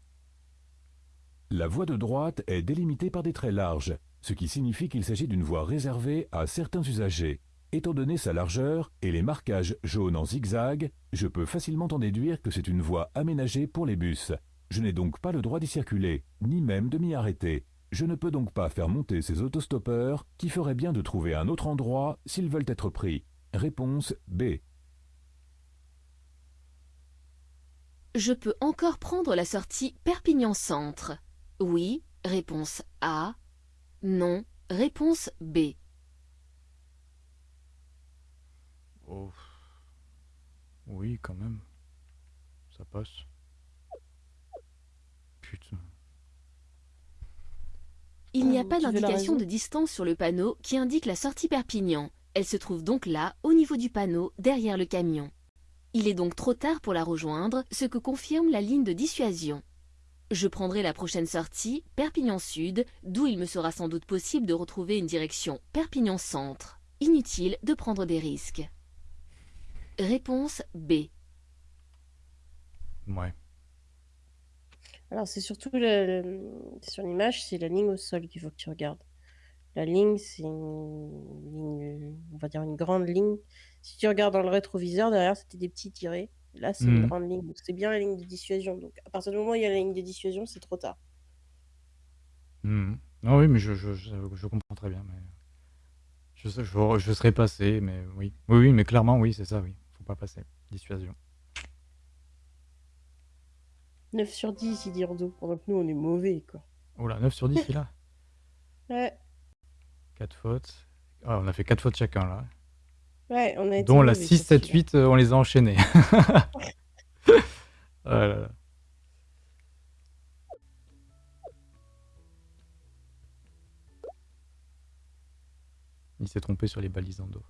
La voie de droite est délimitée par des traits larges, ce qui signifie qu'il s'agit d'une voie réservée à certains usagers. Étant donné sa largeur et les marquages jaunes en zigzag, je peux facilement en déduire que c'est une voie aménagée pour les bus. Je n'ai donc pas le droit d'y circuler, ni même de m'y arrêter. Je ne peux donc pas faire monter ces autostoppeurs qui feraient bien de trouver un autre endroit s'ils veulent être pris. Réponse B. Je peux encore prendre la sortie Perpignan Centre. Oui, réponse A. Non, réponse B. Oh. Oui, quand même. Ça passe. Putain. Il n'y a Euh, pas d'indication de distance sur le panneau qui indique la sortie Perpignan. Elle se trouve donc là, au niveau du panneau, derrière le camion. Il est donc trop tard pour la rejoindre, ce que confirme la ligne de dissuasion. Je prendrai la prochaine sortie, Perpignan Sud, d'où il me sera sans doute possible de retrouver une direction Perpignan Centre. Inutile de prendre des risques. Réponse B. Ouais. Alors, c'est surtout le- le- sur l'image, c'est la ligne au sol qu'il faut que tu regardes. La ligne, c'est une ligne, on va dire une grande ligne. Si tu regardes dans le rétroviseur, derrière, c'était des petits tirés. Là, c'est une Mhm. grande ligne. Donc, C'est bien la ligne de dissuasion. Donc, à partir du moment où il y a la ligne de dissuasion, c'est trop tard. Mhm. Ah oui, mais je, je, je, je comprends très bien. Mais je, sais- je, je serais passé, mais oui. Oui, oui, mais clairement, oui, c'est ça, oui. Faut pas passer. Dissuasion. 9 sur 10, il dit Ordo. Pendant que nous, on est mauvais, quoi. Oh là, 9 sur 10, il a. [laughs] Ouais, 4 fautes. Ah, on a fait 4 fautes chacun, là. Ouais, on a été Dont la mauvais 6, sur 7, celui-là. 8, euh, on les a enchaînés. [laughs] Là. Il s'est trompé sur les balises en dos.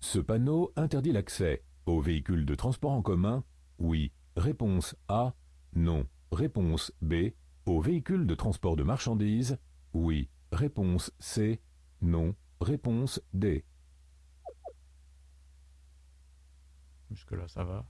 Ce panneau interdit l'accès. Au véhicule de transport en commun Oui. Réponse A. Non. Réponse B. Au véhicule de transport de marchandises Oui. Réponse C. Non. Réponse D. Jusque-là, ça va.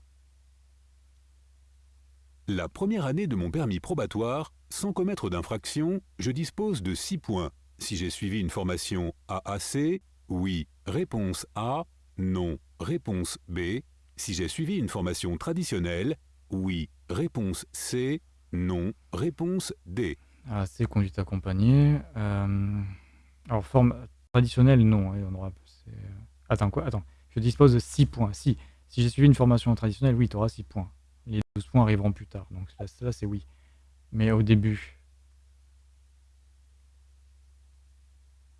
La première année de mon permis probatoire, sans commettre d'infraction, je dispose de 6 points. Si j'ai suivi une formation AAC, oui. Réponse A. Non. Réponse B. Si j'ai suivi une formation traditionnelle, oui. Réponse C. Non. Réponse D. Ah, c'est conduite accompagnée. Euh, Alors, forme traditionnelle, non. hein, on aura... euh, Attends, quoi Attends. Je dispose de 6 points. Si, si j'ai suivi une formation traditionnelle, oui, tu auras 6 points. Les 12 points arriveront plus tard. Donc là, là, c'est oui. Mais au début...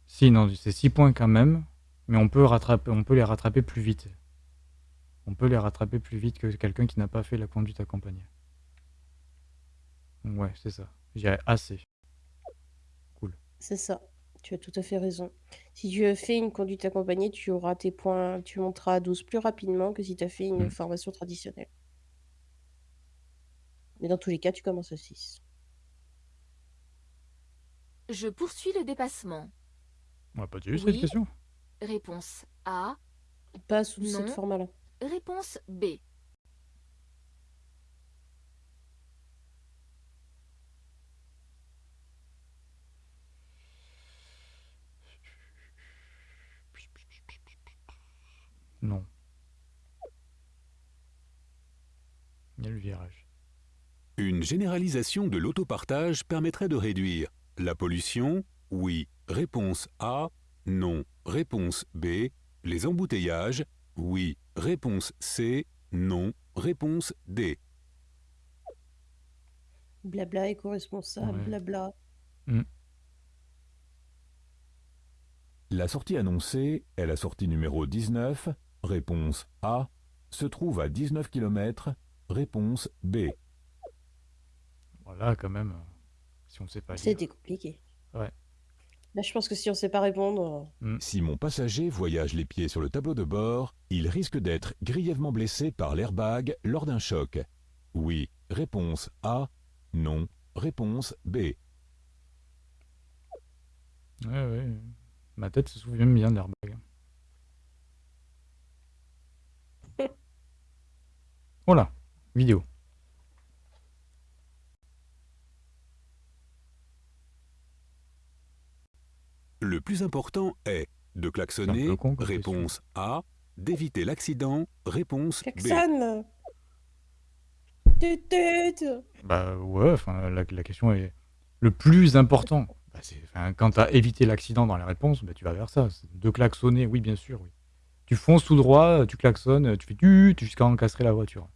Si, non, c'est 6 points quand même. Mais on peut, rattraper, on peut les rattraper plus vite. On peut les rattraper plus vite que quelqu'un qui n'a pas fait la conduite accompagnée. Ouais, c'est ça. Je dirais assez. C'est ça. Tu as tout à fait raison. Si tu as fait une conduite accompagnée, tu auras tes points, tu monteras à 12 plus rapidement que si tu as fait une Mm. formation traditionnelle. Mais dans tous les cas, tu commences à 6. Je poursuis le dépassement. On n'a pas déjà eu Oui. cette question? Réponse A. Pas sous Non. cette forme-là. Réponse B. Non. Il y a le virage. Une généralisation de l'autopartage permettrait de réduire la pollution Oui. Réponse A. Non. Réponse B. Les embouteillages Oui. Réponse C. Non. Réponse D. Blabla, éco-responsable, Ouais. blabla. La sortie annoncée est la sortie numéro 19. Réponse A. Se trouve à 19 km. Réponse B. Voilà, quand même. Si on sait pas lire. C'était compliqué. Ouais. Là, je pense que si on sait pas répondre, euh, Si mon passager voyage les pieds sur le tableau de bord, il risque d'être grièvement blessé par l'airbag lors d'un choc. Oui. Réponse A. Non. Réponse B. Ouais, ouais. Ma tête se souvient bien de l'airbag. Voilà, vidéo. Le plus important est de klaxonner. Con Réponse A. D'éviter l'accident. Réponse B. Klaxon Tut, tut. Bah ouais, la, la question est le plus important. Bah, quand tu as évité l'accident dans les réponses, bah, tu vas vers ça. De klaxonner, oui, bien sûr, oui. Tu fonces tout droit, tu klaxonnes, tu fais tu jusqu'à encastrer la voiture.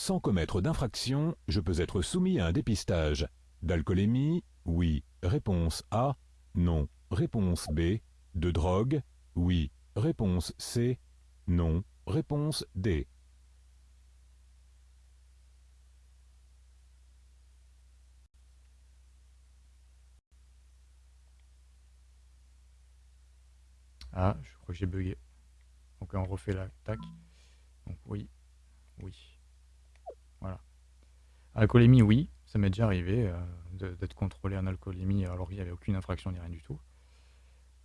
Sans commettre d'infraction, je peux être soumis à un dépistage. D'alcoolémie Oui. Réponse A. Non. Réponse B. De drogue Oui. Réponse C. Non. Réponse D. Ah, je crois que j'ai bugué. Donc on refait la tac. Donc oui, oui. Voilà. Alcoolémie, oui, ça m'est déjà arrivé euh, d'être contrôlé en alcoolémie alors qu'il n'y avait aucune infraction ni rien du tout.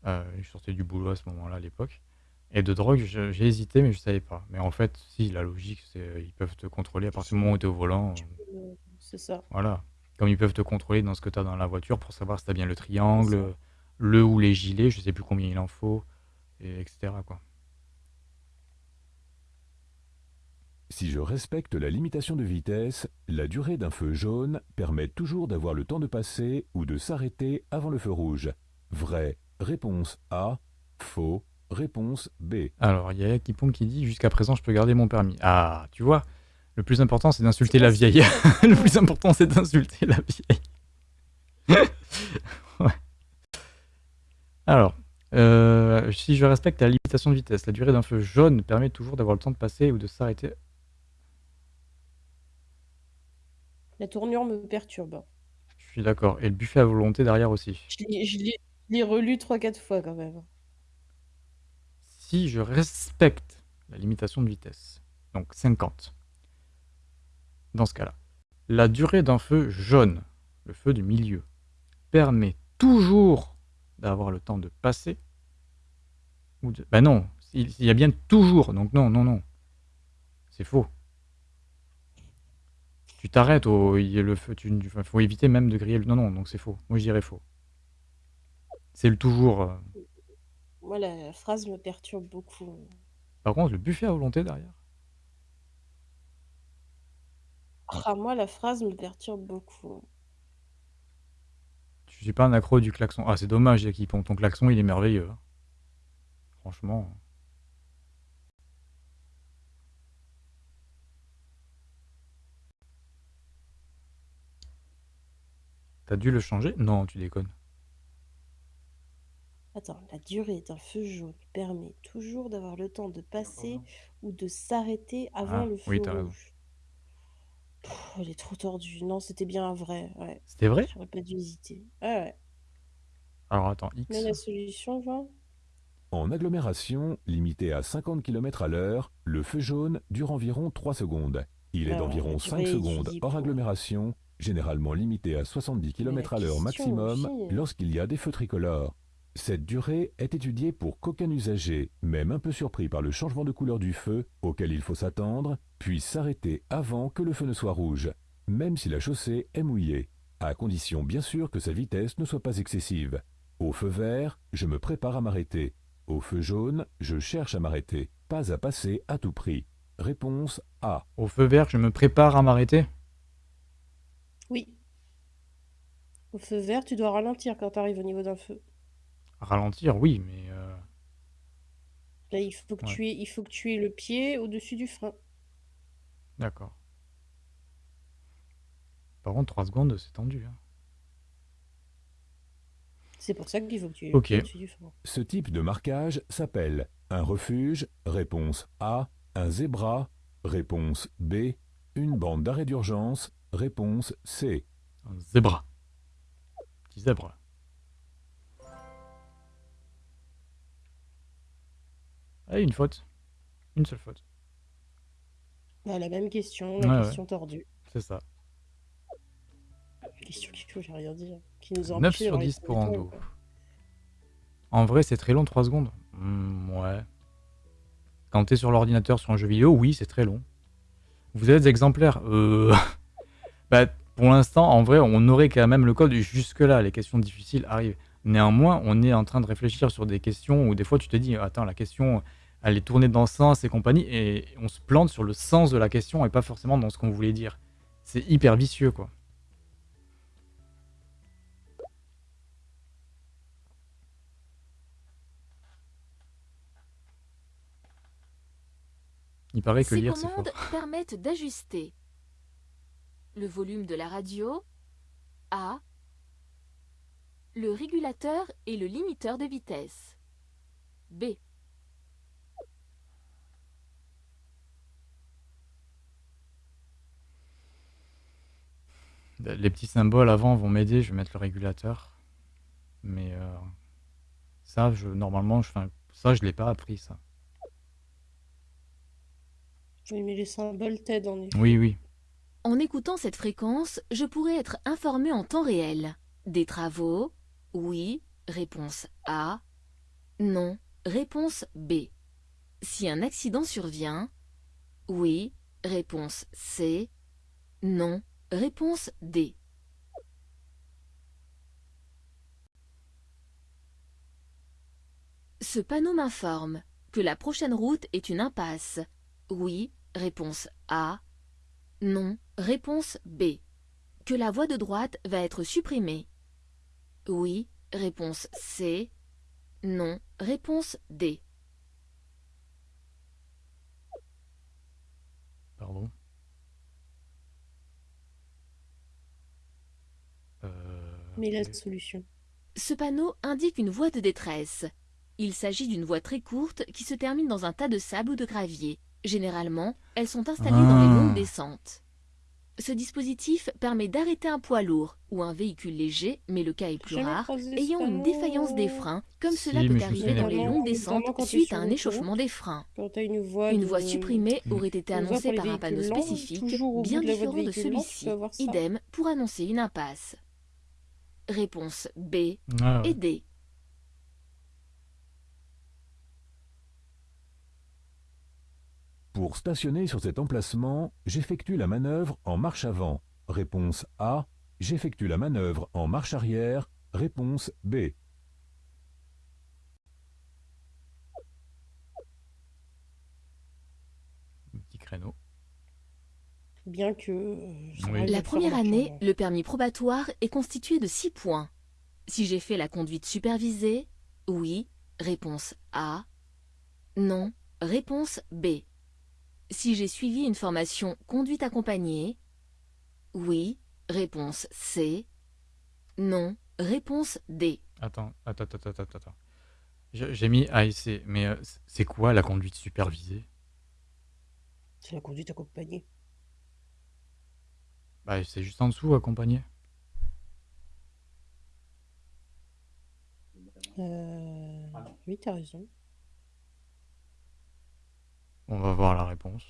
Euh, je sortais du boulot à ce moment-là à l'époque. Et de drogue, j'ai hésité, mais je savais pas. Mais en fait, si, la logique, c'est euh, ils peuvent te contrôler à partir du moment où tu es au volant. C'est ça. voilà. Comme ils peuvent te contrôler dans ce que tu as dans la voiture pour savoir si tu as bien le triangle, le ou les gilets, je sais plus combien il en faut, et etc. Quoi. Si je respecte la limitation de vitesse, la durée d'un feu jaune permet toujours d'avoir le temps de passer ou de s'arrêter avant le feu rouge. Vrai. Réponse A. Faux. Réponse B. Alors, il y a Yakipon qui dit Jusqu'à présent, je peux garder mon permis. Ah, tu vois, le plus important, c'est d'insulter la vieille. [laughs] le plus important, c'est d'insulter la vieille. [laughs] Ouais. Alors, euh, si je respecte la limitation de vitesse, la durée d'un feu jaune permet toujours d'avoir le temps de passer ou de s'arrêter. La tournure me perturbe. Je suis d'accord. Et le buffet à volonté derrière aussi. Je l'ai- je l'ai je l'ai relu 3-4 fois quand même. si je respecte la limitation de vitesse, donc 50, dans ce cas-là, la durée d'un feu jaune, le feu du milieu, permet toujours d'avoir le temps de passer ou de... Ben non, il il y a bien toujours, donc non, non, non. C'est faux. Tu t'arrêtes au il y a le feu, tu il faut éviter même de griller le non, non, donc c'est faux. Moi je dirais faux. C'est le toujours. euh. Moi, la phrase me perturbe beaucoup. Par contre, le buffet à volonté derrière. Ah, moi, la phrase me perturbe beaucoup. Je suis pas un accro du klaxon. Ah, c'est dommage, Yaki, ton ton klaxon, il est merveilleux. hein. Franchement. T'as dû le changer? Non, tu déconnes. Attends, la durée d'un feu jaune permet toujours d'avoir le temps de passer ou de s'arrêter avant Ah, le feu oui, t'as raison. rouge. Pff, elle est trop tordue. Non, c'était bien un vrai. Ouais. C'était vrai? J'aurais pas dû hésiter. Ouais, ouais. Alors attends, X. Mais la solution, En agglomération, limité à 50 km à l'heure, le feu jaune dure environ 3 secondes. Il est Alors, d'environ la 5 durée secondes étudiée hors pour- agglomération, généralement limité à 70 km à l'heure maximum aussi. lorsqu'il y a des feux tricolores. Cette durée est étudiée pour qu'aucun usager, même un peu surpris par le changement de couleur du feu, auquel il faut s'attendre, puisse s'arrêter avant que le feu ne soit rouge, même si la chaussée est mouillée, à condition bien sûr que sa vitesse ne soit pas excessive. Au feu vert, je me prépare à m'arrêter. Au feu jaune, je cherche à m'arrêter, pas à passer à tout prix. Réponse A. Au feu vert, je me prépare à m'arrêter? Oui. Au feu vert, tu dois ralentir quand tu arrives au niveau d'un feu. Ralentir, oui, mais euh, Là, il faut que Ouais. tu aies, il faut que tu aies le pied au-dessus du frein. d'accord. Par contre, 3 secondes, c'est tendu. hein. C'est pour ça qu'il faut que tu aies Ok. le pied au-dessus du frein. Ce type de marquage s'appelle un refuge, réponse A, un zébra, réponse B, une bande d'arrêt d'urgence, réponse C. Un zébra. Petit zèbre. Ah, une faute. Une seule faute. Bah, la même question, la Ouais, ouais. question tordue. C'est ça. Question faut, j'ai rien dit. hein, Qui nous a 9 empêchés sur d'avoir les 10 pour Ando. En vrai, c'est très long, 3 secondes. Hmm, ouais. Quand t'es sur l'ordinateur sur un jeu vidéo, oui, c'est très long. Vous êtes exemplaires. Euh... [laughs] bah, pour l'instant, en vrai, on aurait quand même le code jusque-là. Les questions difficiles arrivent. Néanmoins, on est en train de réfléchir sur des questions où des fois tu te dis, attends, la question, elle est tournée dans ce sens et compagnie, et on se plante sur le sens de la question et pas forcément dans ce qu'on voulait dire. C'est hyper vicieux, quoi. Il paraît que Ces lire, c'est commandes fort. permettent d'ajuster le volume de la radio, A, le régulateur et le limiteur de vitesse, B, Les petits symboles avant vont m'aider, je vais mettre le régulateur. Mais euh, ça, je, normalement, je, ça, je l'ai pas appris, ça. Oui, mais les symboles t'aident en effet. Oui, oui. En écoutant cette fréquence, je pourrais être informé en temps réel. Des travaux Oui. Réponse A. Non. Réponse B. Si un accident survient Oui. Réponse C. Non. Réponse D. Ce panneau m'informe que la prochaine route est une impasse. Oui. Réponse A. Non. Réponse B. Que la voie de droite va être supprimée. Oui. Réponse C. Non. Réponse D. Pardon. Euh, Mais la solution. Ce panneau indique une voie de détresse. Il s'agit d'une voie très courte qui se termine dans un tas de sable ou de gravier. Généralement, elles sont installées dans les Ah. longues descentes. Ce dispositif permet d'arrêter un poids lourd ou un véhicule léger, mais le cas est plus rare, ayant une défaillance des freins, comme Si, cela peut arriver dans les longues descentes suite à un échauffement des freins. Une voie Une de- voie supprimée aurait été annoncée par un panneau spécifique, bien de différent de celui-ci. Idem pour annoncer une impasse. Réponse B Ah ouais. et D. Pour stationner sur cet emplacement, j'effectue la manœuvre en marche avant. Réponse A. J'effectue la manœuvre en marche arrière. Réponse B. Petit créneau. Bien que. euh, Oui. La première marche année, avant. le permis probatoire est constitué de 6 points. Si j'ai fait la conduite supervisée, oui, réponse A. Non, réponse B. Si j'ai suivi une formation conduite accompagnée, oui, réponse C. Non, réponse D. Attends, attends, attends, attends, attends. J'ai j'ai mis A et C, mais euh, c'est quoi la conduite supervisée? C'est la conduite accompagnée. Bah, c'est juste en dessous, accompagné. Euh... Oui, t'as raison. On va voir la réponse.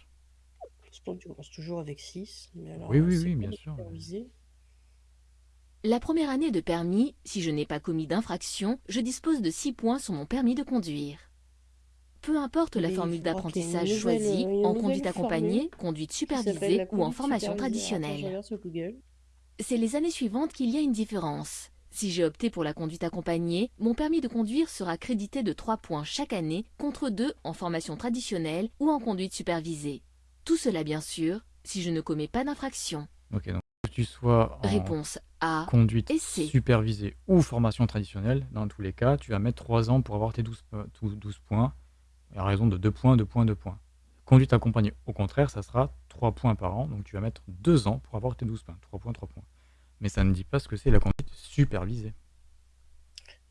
Tu commences toujours avec 6. Mais alors, Oui, euh, oui, oui, bien sûr. La première année de permis, si je n'ai pas commis d'infraction, je dispose de 6 points sur mon permis de conduire. Peu importe la Mais formule d'apprentissage choisie, une en conduite accompagnée, conduite supervisée ou en formation traditionnelle. C'est les années suivantes qu'il y a une différence. Si j'ai opté pour la conduite accompagnée, mon permis de conduire sera crédité de 3 points chaque année contre 2 en formation traditionnelle ou en conduite supervisée. Tout cela bien sûr, si je ne commets pas d'infraction. Ok, donc que tu sois en Réponse A. conduite supervisée ou formation traditionnelle, dans tous les cas, tu vas mettre 3 ans pour avoir tes 12, po- tous 12 points, à raison de 2 points, 2 points, 2 points. Conduite accompagnée, au contraire, ça sera 3 points par an, donc tu vas mettre 2 ans pour avoir tes 12 points. 3 points, 3 points. Mais ça ne dit pas ce que c'est la conduite supervisée.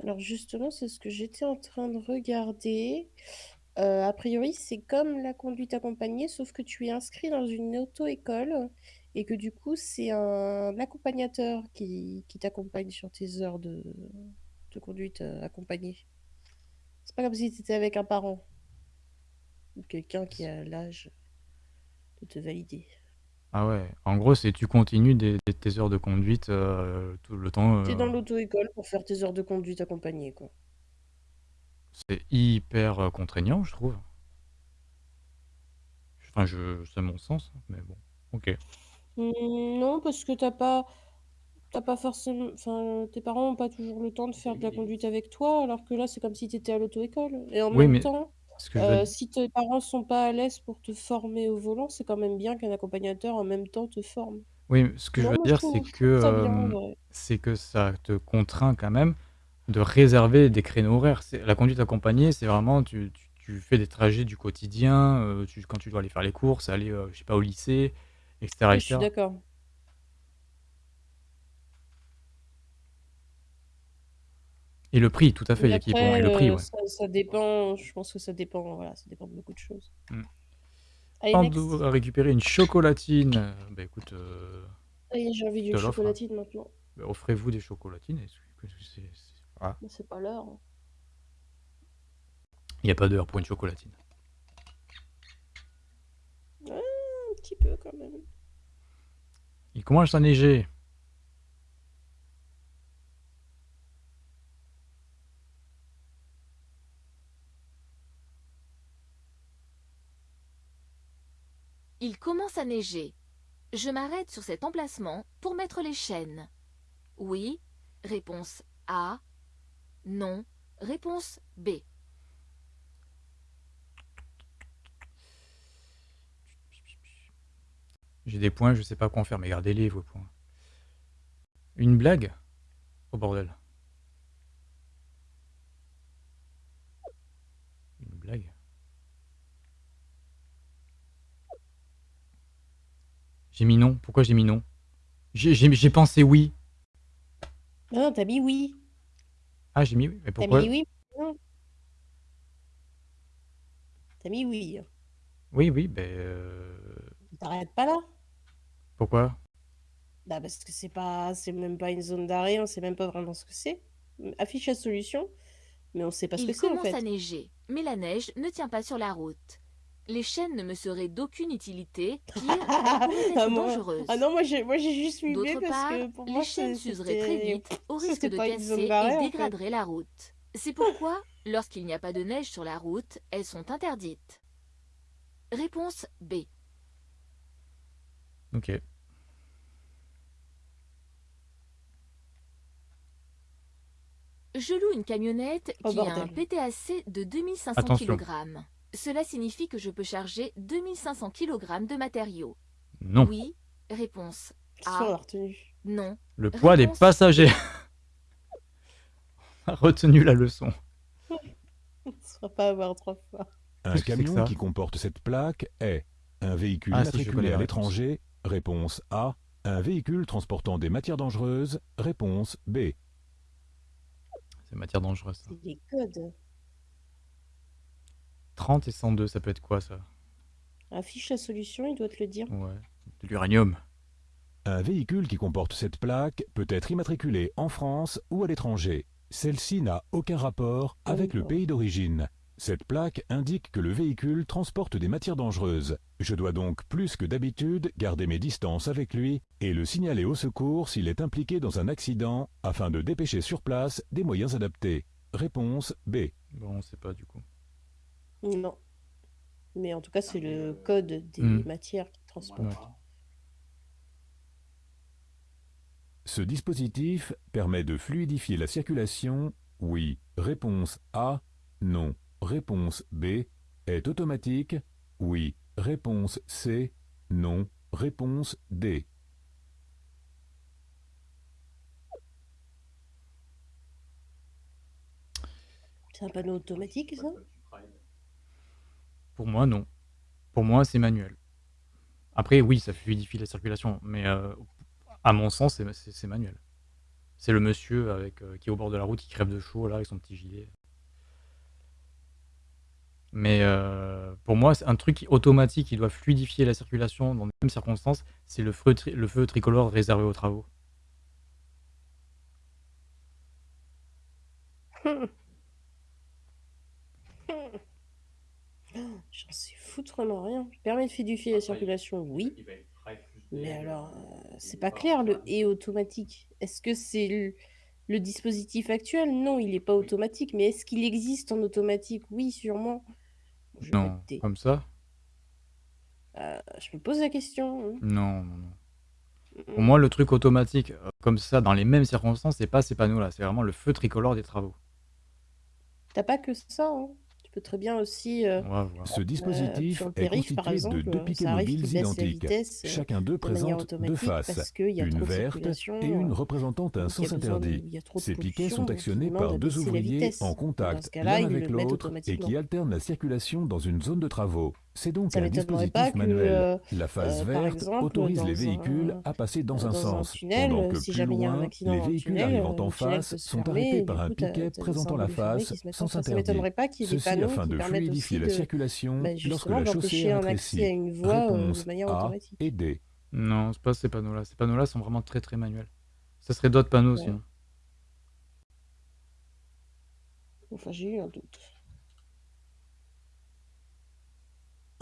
Alors justement, c'est ce que j'étais en train de regarder. Euh, a priori, c'est comme la conduite accompagnée, sauf que tu es inscrit dans une auto-école et que du coup, c'est un accompagnateur qui, t'accompagne sur tes heures de, de conduite euh, accompagnée. C'est pas comme si tu étais avec un parent ou quelqu'un qui a l'âge de te valider. Ah ouais, en gros, c'est tu continues des, des- tes heures de conduite euh, tout le temps. T'es euh, dans l'auto-école pour faire tes heures de conduite accompagnée, quoi. c'est hyper euh, contraignant, je trouve. Enfin, je, c'est mon sens, mais bon, ok. Hmm, non, parce que t'as pas, t'as pas forcément, enfin, tes parents n'ont pas toujours le temps de faire de la conduite avec toi, alors que là, c'est comme si tu étais à l'auto-école. Et en Oui, même mais temps, que je euh, si tes parents sont pas à l'aise pour te former au volant, c'est quand même bien qu'un accompagnateur en même temps te forme. Oui, ce que je Non, veux moi, je dire, trouve- c'est je que, trouve ça bien, en vrai. c'est que ça te contraint quand même de réserver des créneaux horaires. C'est- La conduite accompagnée, c'est vraiment, tu, tu- tu fais des trajets du quotidien, tu- quand tu dois aller faire les courses, aller, je sais pas, au lycée, etc. Oui, je suis d'accord. Et le prix, tout à fait, il y a qui et le prix, euh, ouais. ça, ça dépend, je pense que ça dépend, voilà, ça dépend de beaucoup de choses. Mm. Pando a récupéré une chocolatine. Euh, Bah écoute, euh, j'ai envie d'une hein. chocolatine maintenant. Bah, Offrez-vous des chocolatines. c'est- c'est pas l'heure. hein. Il n'y a pas d'heure pour une chocolatine. Un petit peu quand même. Il commence à neiger. Il commence à neiger. Je m'arrête sur cet emplacement pour mettre les chaînes. Oui. Réponse A. Non. Réponse B. J'ai des points, je sais pas quoi en faire, mais gardez-les vos points. Une blague? Oh bordel. Une blague J'ai mis non. Pourquoi j'ai mis non? J'ai pensé oui. Ah non, t'as mis oui. Ah, j'ai mis oui. Mais T'as pourquoi mis oui. Non. T'as mis oui. Oui, oui, ben. euh, T'arrêtes pas là? Pourquoi? Bah, parce que c'est pas c'est même pas une zone d'arrêt, on sait même pas vraiment ce que c'est. Affiche la solution, mais on sait pas ce que Il c'est, en commence fait. à neiger, mais la neige ne tient pas sur la route. Les chaînes ne me seraient d'aucune utilité, pire, [laughs] Ah moi dangereuses. ah non, moi j'ai moi j'ai juste mis D'autre parce part, que pour les moi chaînes s'useraient très vite, au [laughs] risque de casser en et fait. dégraderaient la route. C'est pourquoi, lorsqu'il n'y a pas de neige sur la route, elles sont interdites. Réponse B. Ok. Je loue une camionnette Oh, qui a un. PTAC de 2500 Attention. kg. Cela signifie que je peux charger 2500 kg de matériaux. Non. Oui. Réponse A. Non. Le poids des passagers. On [laughs] a retenu la leçon. On ne sera pas à voir trois fois. Un camion qui comporte cette plaque est un véhicule Ah, matriculé à l'étranger. Réponse A. Un véhicule transportant des matières dangereuses. Réponse B. C'est matière dangereuse. ça. C'est les codes. 30 et 102, ça peut être quoi ça? Affiche la solution, il doit te le dire. Ouais. De l'uranium. Un véhicule qui comporte cette plaque peut être immatriculé en France ou à l'étranger. Celle-ci n'a aucun rapport avec le pays d'origine. Cette plaque indique que le véhicule transporte des matières dangereuses. Je dois donc plus que d'habitude garder mes distances avec lui et le signaler au secours s'il est impliqué dans un accident afin de dépêcher sur place des moyens adaptés. Réponse B. Bon, on sait pas du coup. Non. Mais en tout cas, c'est le code des Hmm. matières qui transportent. Ouais. Ce dispositif permet de fluidifier la circulation Oui. Réponse A. Non. Réponse B. Est automatique Oui. Réponse C. Non. Réponse D. C'est un panneau automatique, ça? Pour moi, non. Pour moi, c'est manuel. Après, oui, ça fluidifie la circulation, mais euh, à mon sens, c'est- manuel. C'est le monsieur euh, qui est au bord de la route, qui crève de chaud, avec son petit gilet. Mais euh, pour moi, un truc automatique qui doit fluidifier la circulation dans les mêmes circonstances, c'est le feu tricolore réservé aux travaux. [laughs] J'en sais foutrement rien. Permet de fluidifier la circulation, oui. Mais alors, euh, c'est pas clair, le et automatique. Est-ce que c'est le, le dispositif actuel? Non, il n'est pas automatique. Mais est-ce qu'il existe en automatique? Oui, sûrement. Je Non, comme ça? Euh, je me pose la question. hein. Non, non, non. Mm, Pour moi, le truc automatique, euh, comme ça, dans les mêmes circonstances, c'est pas ces panneaux-là, c'est vraiment le feu tricolore des travaux. T'as pas que ça. hein. Tu peux très bien aussi. euh. Ce euh, dispositif est périph', constitué exemple, de deux arrive mobiles identiques. vitesse euh, Chacun d'eux présente deux faces, une verte et une représentant un sens interdit. Ces piquets sont actionnés par de deux ouvriers en contact l'un avec l'autre et qui alternent la circulation dans une zone de travaux. C'est donc Ça un dispositif que, manuel. euh, La phase euh, verte exemple, autorise les véhicules un- à passer dans euh, un sens, tunnel, pendant euh, que si plus loin, les véhicules tunnel, arrivant euh, en face sont fermer arrêtés par un piquet présentant la face ait des Ceci afin de fluidifier la de, circulation bah, lorsque la chaussée est un accès à rétrécie. une voie euh, Réponse de manière A automatique. et D. Non, c'est pas ces panneaux-là. Ces panneaux-là sont vraiment très très manuels. Ça serait d'autres panneaux sinon. Enfin, j'ai eu un doute.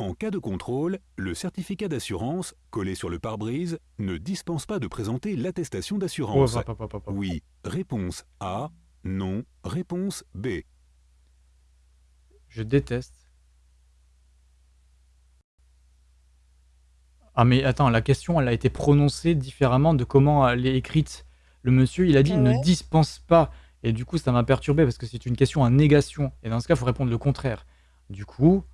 En cas de contrôle, le certificat d'assurance, collé sur le pare-brise, ne dispense pas de présenter l'attestation Oh, d'assurance. hop. Oui. Réponse A. Non. Réponse B. Je déteste. Ah mais attends, la question elle a été prononcée différemment de comment elle est écrite. Le monsieur il a dit Ah ne dispense pas. Et du coup ça m'a perturbé parce que c'est une question à négation. Et dans ce cas il faut répondre le contraire. Du coup,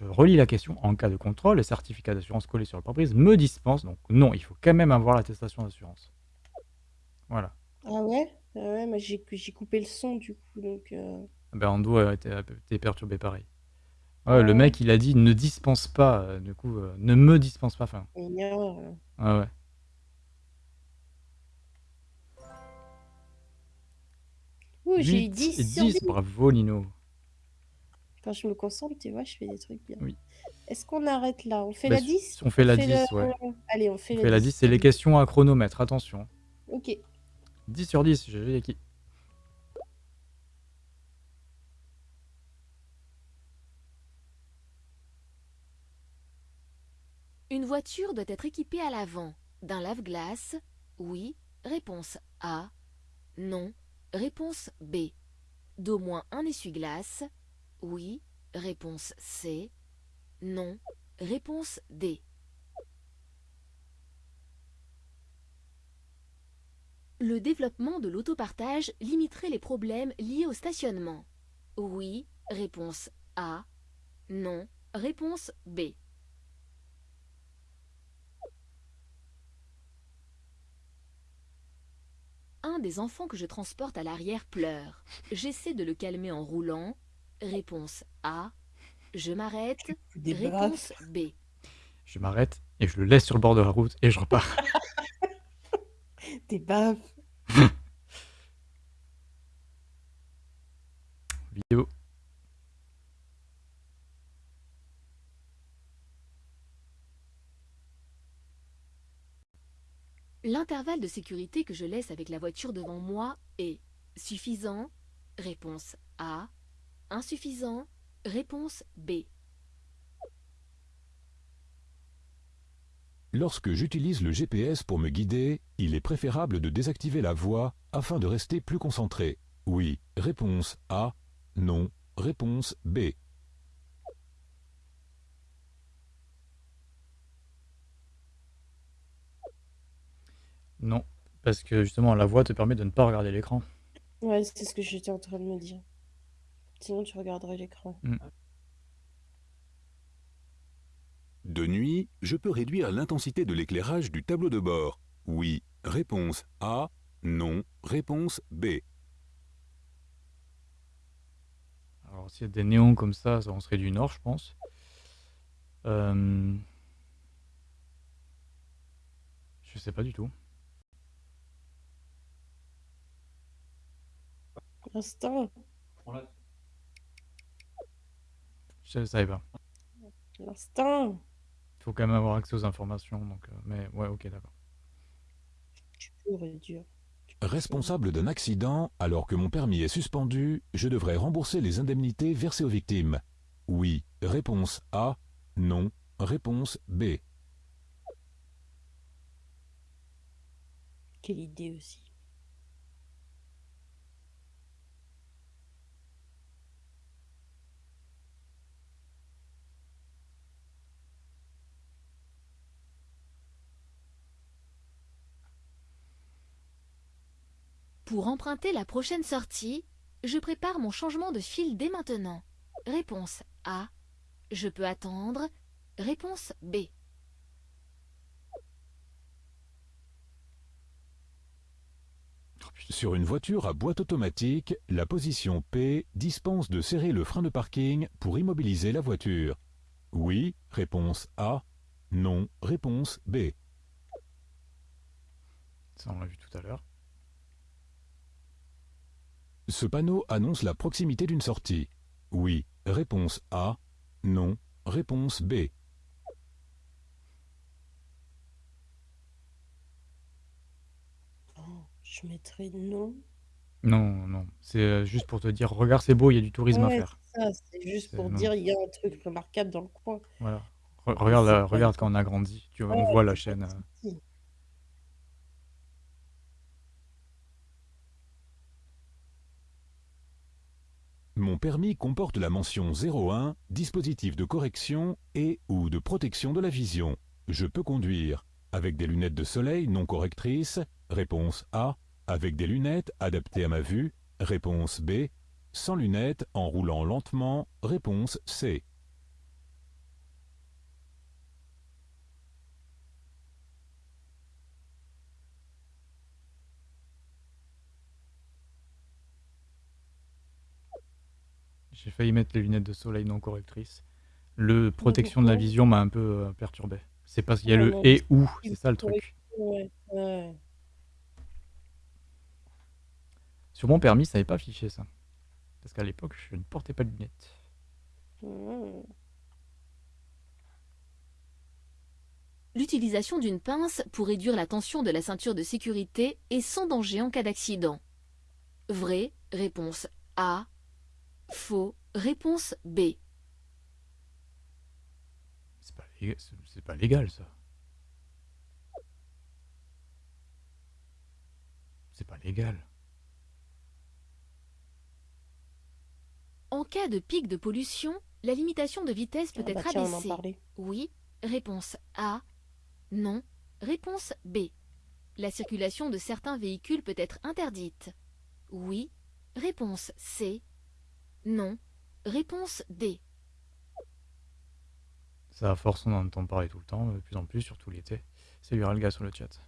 je relis la question. En cas de contrôle, le certificat d'assurance collé sur le pare-brise me dispense. Donc non, il faut quand même avoir l'attestation d'assurance. Voilà. Ah ouais? Ah ouais, moi j'ai j'ai coupé le son du coup, donc... euh, Ben Ando a été, a été perturbé pareil. Ouais, le Ouais. mec il a dit ne dispense pas. euh, du coup, euh, ne me dispense pas. Enfin, une erreur. là. ouais, ouais. Ouh, j'ai eu 8 et 10 sur 10, 10. bravo Lino. Quand je me concentre, tu vois, je fais des trucs bien. Oui. Est-ce qu'on arrête là? On fait Bah, la si- 10 si on fait la le- 10, ouais. Allez, on fait On la fait la 10. 10, c'est les questions à chronomètre, attention. Ok. 10 sur 10, j'ai vu qui. Une voiture doit être équipée à l'avant d'un lave-glace Oui. Réponse A. Non. Réponse B. D'au moins un essuie-glace Oui. Réponse C. Non. Réponse D. Le développement de l'autopartage limiterait les problèmes liés au stationnement. Oui. Réponse A. Non. Réponse B. Un des enfants que je transporte à l'arrière pleure. J'essaie de le calmer en roulant. Réponse A. Je m'arrête. Réponse. B. Je m'arrête et je le laisse sur le bord de la route et je repars. [laughs] Des baffes. [laughs] Vidéo. L'intervalle de sécurité que je laisse avec la voiture devant moi est suffisant? Réponse A. Insuffisant Réponse B. Lorsque j'utilise le GPS pour me guider, il est préférable de désactiver la voix afin de rester plus concentré. Oui, réponse A. Non, réponse B. Non, parce que justement, la voix te permet de ne pas regarder l'écran. Ouais, c'est ce que j'étais en train de me dire. Sinon, tu regarderais l'écran. De nuit, je peux réduire l'intensité de l'éclairage du tableau de bord. Oui. Réponse A. Non. Réponse B. Alors, s'il y a des néons comme ça, ça on serait du nord, je pense. Euh... Je sais pas du tout. L'instinct. Je savais pas. L'instinct. Il faut quand même avoir accès aux informations, donc. euh, Mais ouais, ok, d'accord. Tu peux réduire. Responsable d'un accident, alors que mon permis est suspendu, je devrais rembourser les indemnités versées aux victimes. Oui. Réponse A. Non. Réponse B. Quelle idée aussi. Pour emprunter la prochaine sortie, je prépare mon changement de fil dès maintenant. Réponse A. Je peux attendre. Réponse B. Sur une voiture à boîte automatique, la position P dispense de serrer le frein de parking pour immobiliser la voiture. Oui, réponse A. Non, réponse B. Ça, on l'a vu tout à l'heure. Ce panneau annonce la proximité d'une sortie. Oui, réponse A. Non, réponse B. Oh, je mettrais non. Non, non. C'est euh, juste pour te dire, regarde, c'est beau, il y a du tourisme à Ouais, faire. c'est ça, c'est juste C'est- pour non. dire il y a un truc remarquable dans le coin. Voilà. Re- regarde, c'est la- pas regarde quand on a grandi. Tu vois, on Ouais, voit la c'est chaîne. euh. Mon permis comporte la mention 01, dispositif de correction et ou de protection de la vision. Je peux conduire avec des lunettes de soleil non correctrices. Réponse A. Avec des lunettes adaptées à ma vue. Réponse B. Sans lunettes en roulant lentement. Réponse C. J'ai failli mettre les lunettes de soleil non correctrices. Le protection de la vision m'a un peu euh, perturbé. C'est parce qu'il y a Ouais, le et ou, c'est ça le truc. Ouais, ouais. Sur mon permis, ça n'avait pas affiché ça. Parce qu'à l'époque, je ne portais pas de lunettes. Mmh. l'utilisation d'une pince pour réduire la tension de la ceinture de sécurité est sans danger en cas d'accident. Vrai, réponse A. Faux, réponse B. C'est pas, lég- c'est- c'est pas légal, ça. C'est pas légal. En cas de pic de pollution, la limitation de vitesse peut Ah bah être tiens, on en abaissée. parlait. Oui, réponse A. Non, réponse B. La circulation de certains véhicules peut être interdite. Oui, réponse C. Non, réponse D. Ça, à force, on en entend parler tout le temps, de plus en plus, surtout l'été. Salut Ralga sur le chat.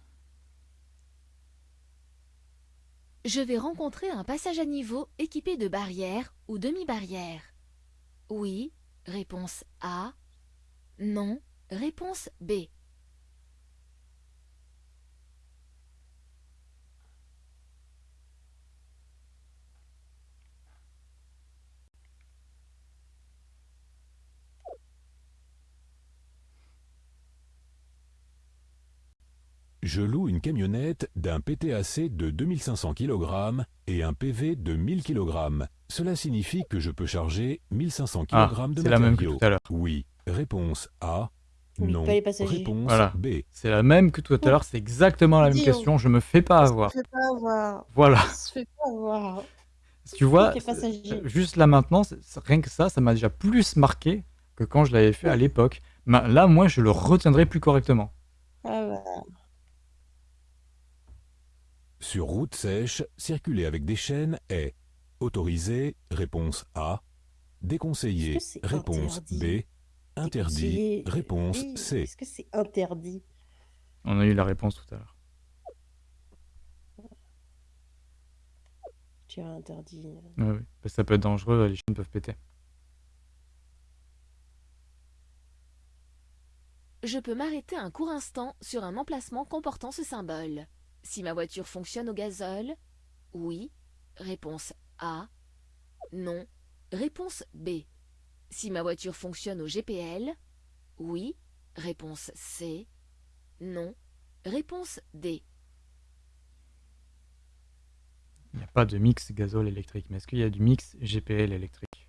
Je vais rencontrer un passage à niveau équipé de barrières ou demi-barrières. Oui, réponse A. Non, réponse B. Je loue une camionnette d'un PTAC de 2500 kg et un PV de 1000 kg. Cela signifie que je peux charger 1500 Ah, kg de c'est la même que matériaux. tout à l'heure. Oui. Réponse A. Oui, non. pas les. Réponse Voilà. B. C'est la même que tout à l'heure, c'est exactement la même question, je me fais pas On se avoir. fait pas avoir. Voilà, On se fait pas avoir. tu vois, euh, juste là maintenant, rien que ça, ça m'a déjà plus marqué que quand je l'avais fait à l'époque. Ma- Là, moi, je le retiendrai plus correctement. Ah bah. Sur route sèche, circuler avec des chaînes est autorisé, réponse A, déconseillé, réponse interdit? B, interdit, réponse Oui, C. Est-ce que c'est interdit? On a eu la réponse tout à l'heure. Tu as interdit. Ouais, oui. Que ça peut être dangereux, les chaînes peuvent péter. Je peux m'arrêter un court instant sur un emplacement comportant ce symbole. Si ma voiture fonctionne au gazole, oui. Réponse A. Non. Réponse B. Si ma voiture fonctionne au GPL, oui. Réponse C. Non. Réponse D. Il n'y a pas de mix gazole électrique, mais est-ce qu'il y a du mix GPL électrique?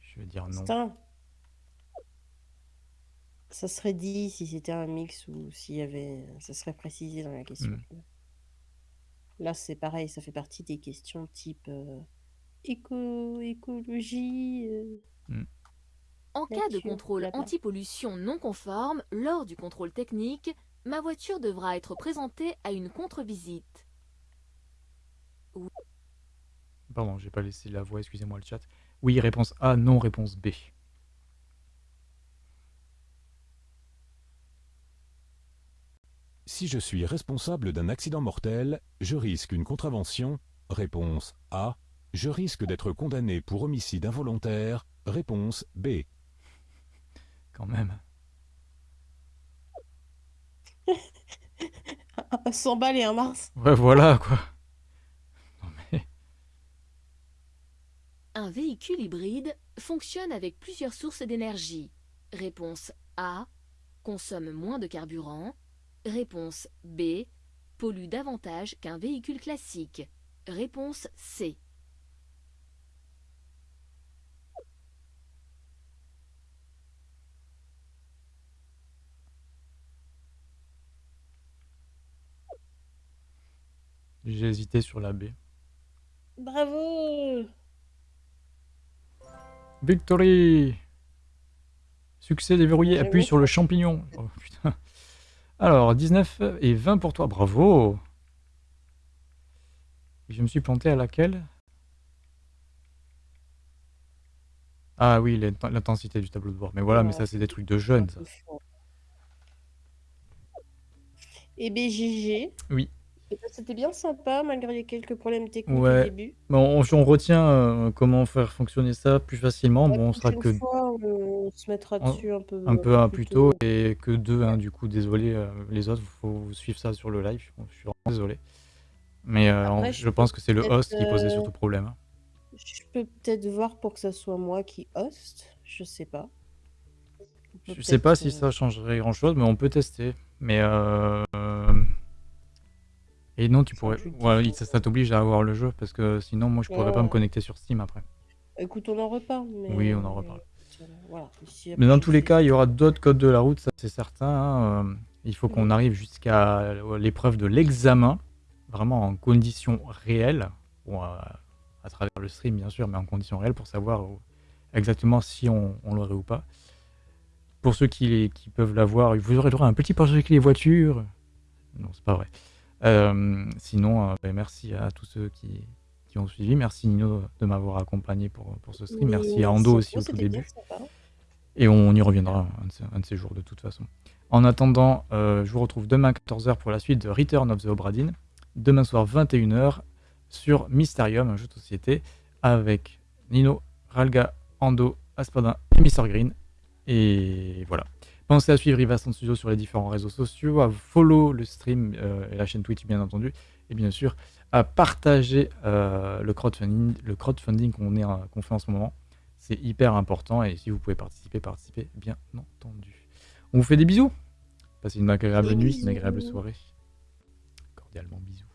Je vais dire non. Ça serait dit si c'était un mix ou s'il y avait. Ça serait précisé dans la question. Mm. vois. Là, c'est pareil, ça fait partie des questions type euh, éco, écologie. euh. En cas de contrôle anti-pollution non conforme, lors du contrôle technique, ma voiture devra être présentée à une contre-visite. Pardon, j'ai pas laissé la voix, excusez-moi le chat. Oui, réponse A, non, réponse B. Si je suis responsable d'un accident mortel, je risque une contravention. Réponse A. Je risque d'être condamné pour homicide involontaire. Réponse B. Quand même. [laughs] 100 balles et un Mars. Ouais, voilà quoi. Non mais. Un véhicule hybride fonctionne avec plusieurs sources d'énergie. Réponse A. Consomme moins de carburant. Réponse B. Pollue davantage qu'un véhicule classique. Réponse C. J'ai hésité sur la B. Bravo Victory Succès déverrouillé, appuie sur le champignon. Oh putain. Alors, 19 et 20 pour toi, bravo Je me suis planté à laquelle? Ah oui, l'int- l'intensité du tableau de bord. Mais voilà, mais ça c'est des trucs de jeunes, ça. Et BGG. Oui. Eh ben, C'était bien sympa malgré les quelques problèmes techniques Ouais. au début. Bon, on, on retient euh, comment faire fonctionner ça plus facilement. La Bon, on sera que fois, on se mettra dessus un peu, un peu plus tôt et que deux, hein, du coup, désolé, euh, les autres, faut suivre ça sur le live, je suis vraiment désolé. Mais euh, Après, je pense que c'est le peut-être, host qui posait euh, surtout problème. hein. Je peux peut-être voir pour que ça soit moi qui host, je sais pas. On peut Je sais pas peut-être, si euh, ça changerait grand-chose, mais on peut tester. Mais euh... Et non, tu pourrais... Ouais, ça, ça t'oblige à avoir le jeu, parce que sinon, moi, je pourrais pas me Ouais. connecter sur Steam après. Écoute, on en reparle, mais Oui, on en reparle. Euh, voilà. Ici, Mais dans tous les cas, il y aura d'autres codes de la route, ça c'est certain. hein, euh, Il faut qu'on arrive jusqu'à l'épreuve de l'examen, vraiment en conditions réelles, bon, à, à travers le stream bien sûr, mais en conditions réelles pour savoir exactement si on, on l'aurait ou pas. Pour ceux qui, qui peuvent l'avoir, vous aurez droit à un petit portrait les voitures. Non, c'est pas vrai. Euh, sinon, euh, ben, merci à tous ceux qui, qui ont suivi. Merci Nino de m'avoir accompagné pour, pour ce stream. Merci à Ando aussi au tout bien début. Et on y reviendra un de, ces, un de ces jours de toute façon. En attendant, euh, je vous retrouve demain à 14h pour la suite de Return of the Obra Dinn. Demain soir 21h sur Mysterium, un jeu de société, avec Nino, Ralga, Ando, Aspadin et Mr Green. Et voilà. Pensez à suivre Rivaston Studio sur les différents réseaux sociaux, à follow le stream euh, et la chaîne Twitch bien entendu, et bien sûr à partager euh, le crowdfunding, le crowdfunding qu'on est, euh, qu'on fait en ce moment. C'est hyper important et si vous pouvez participer, participez bien entendu. On vous fait des bisous. Passez une agréable Des nuit, une agréable soirée. Cordialement bisous.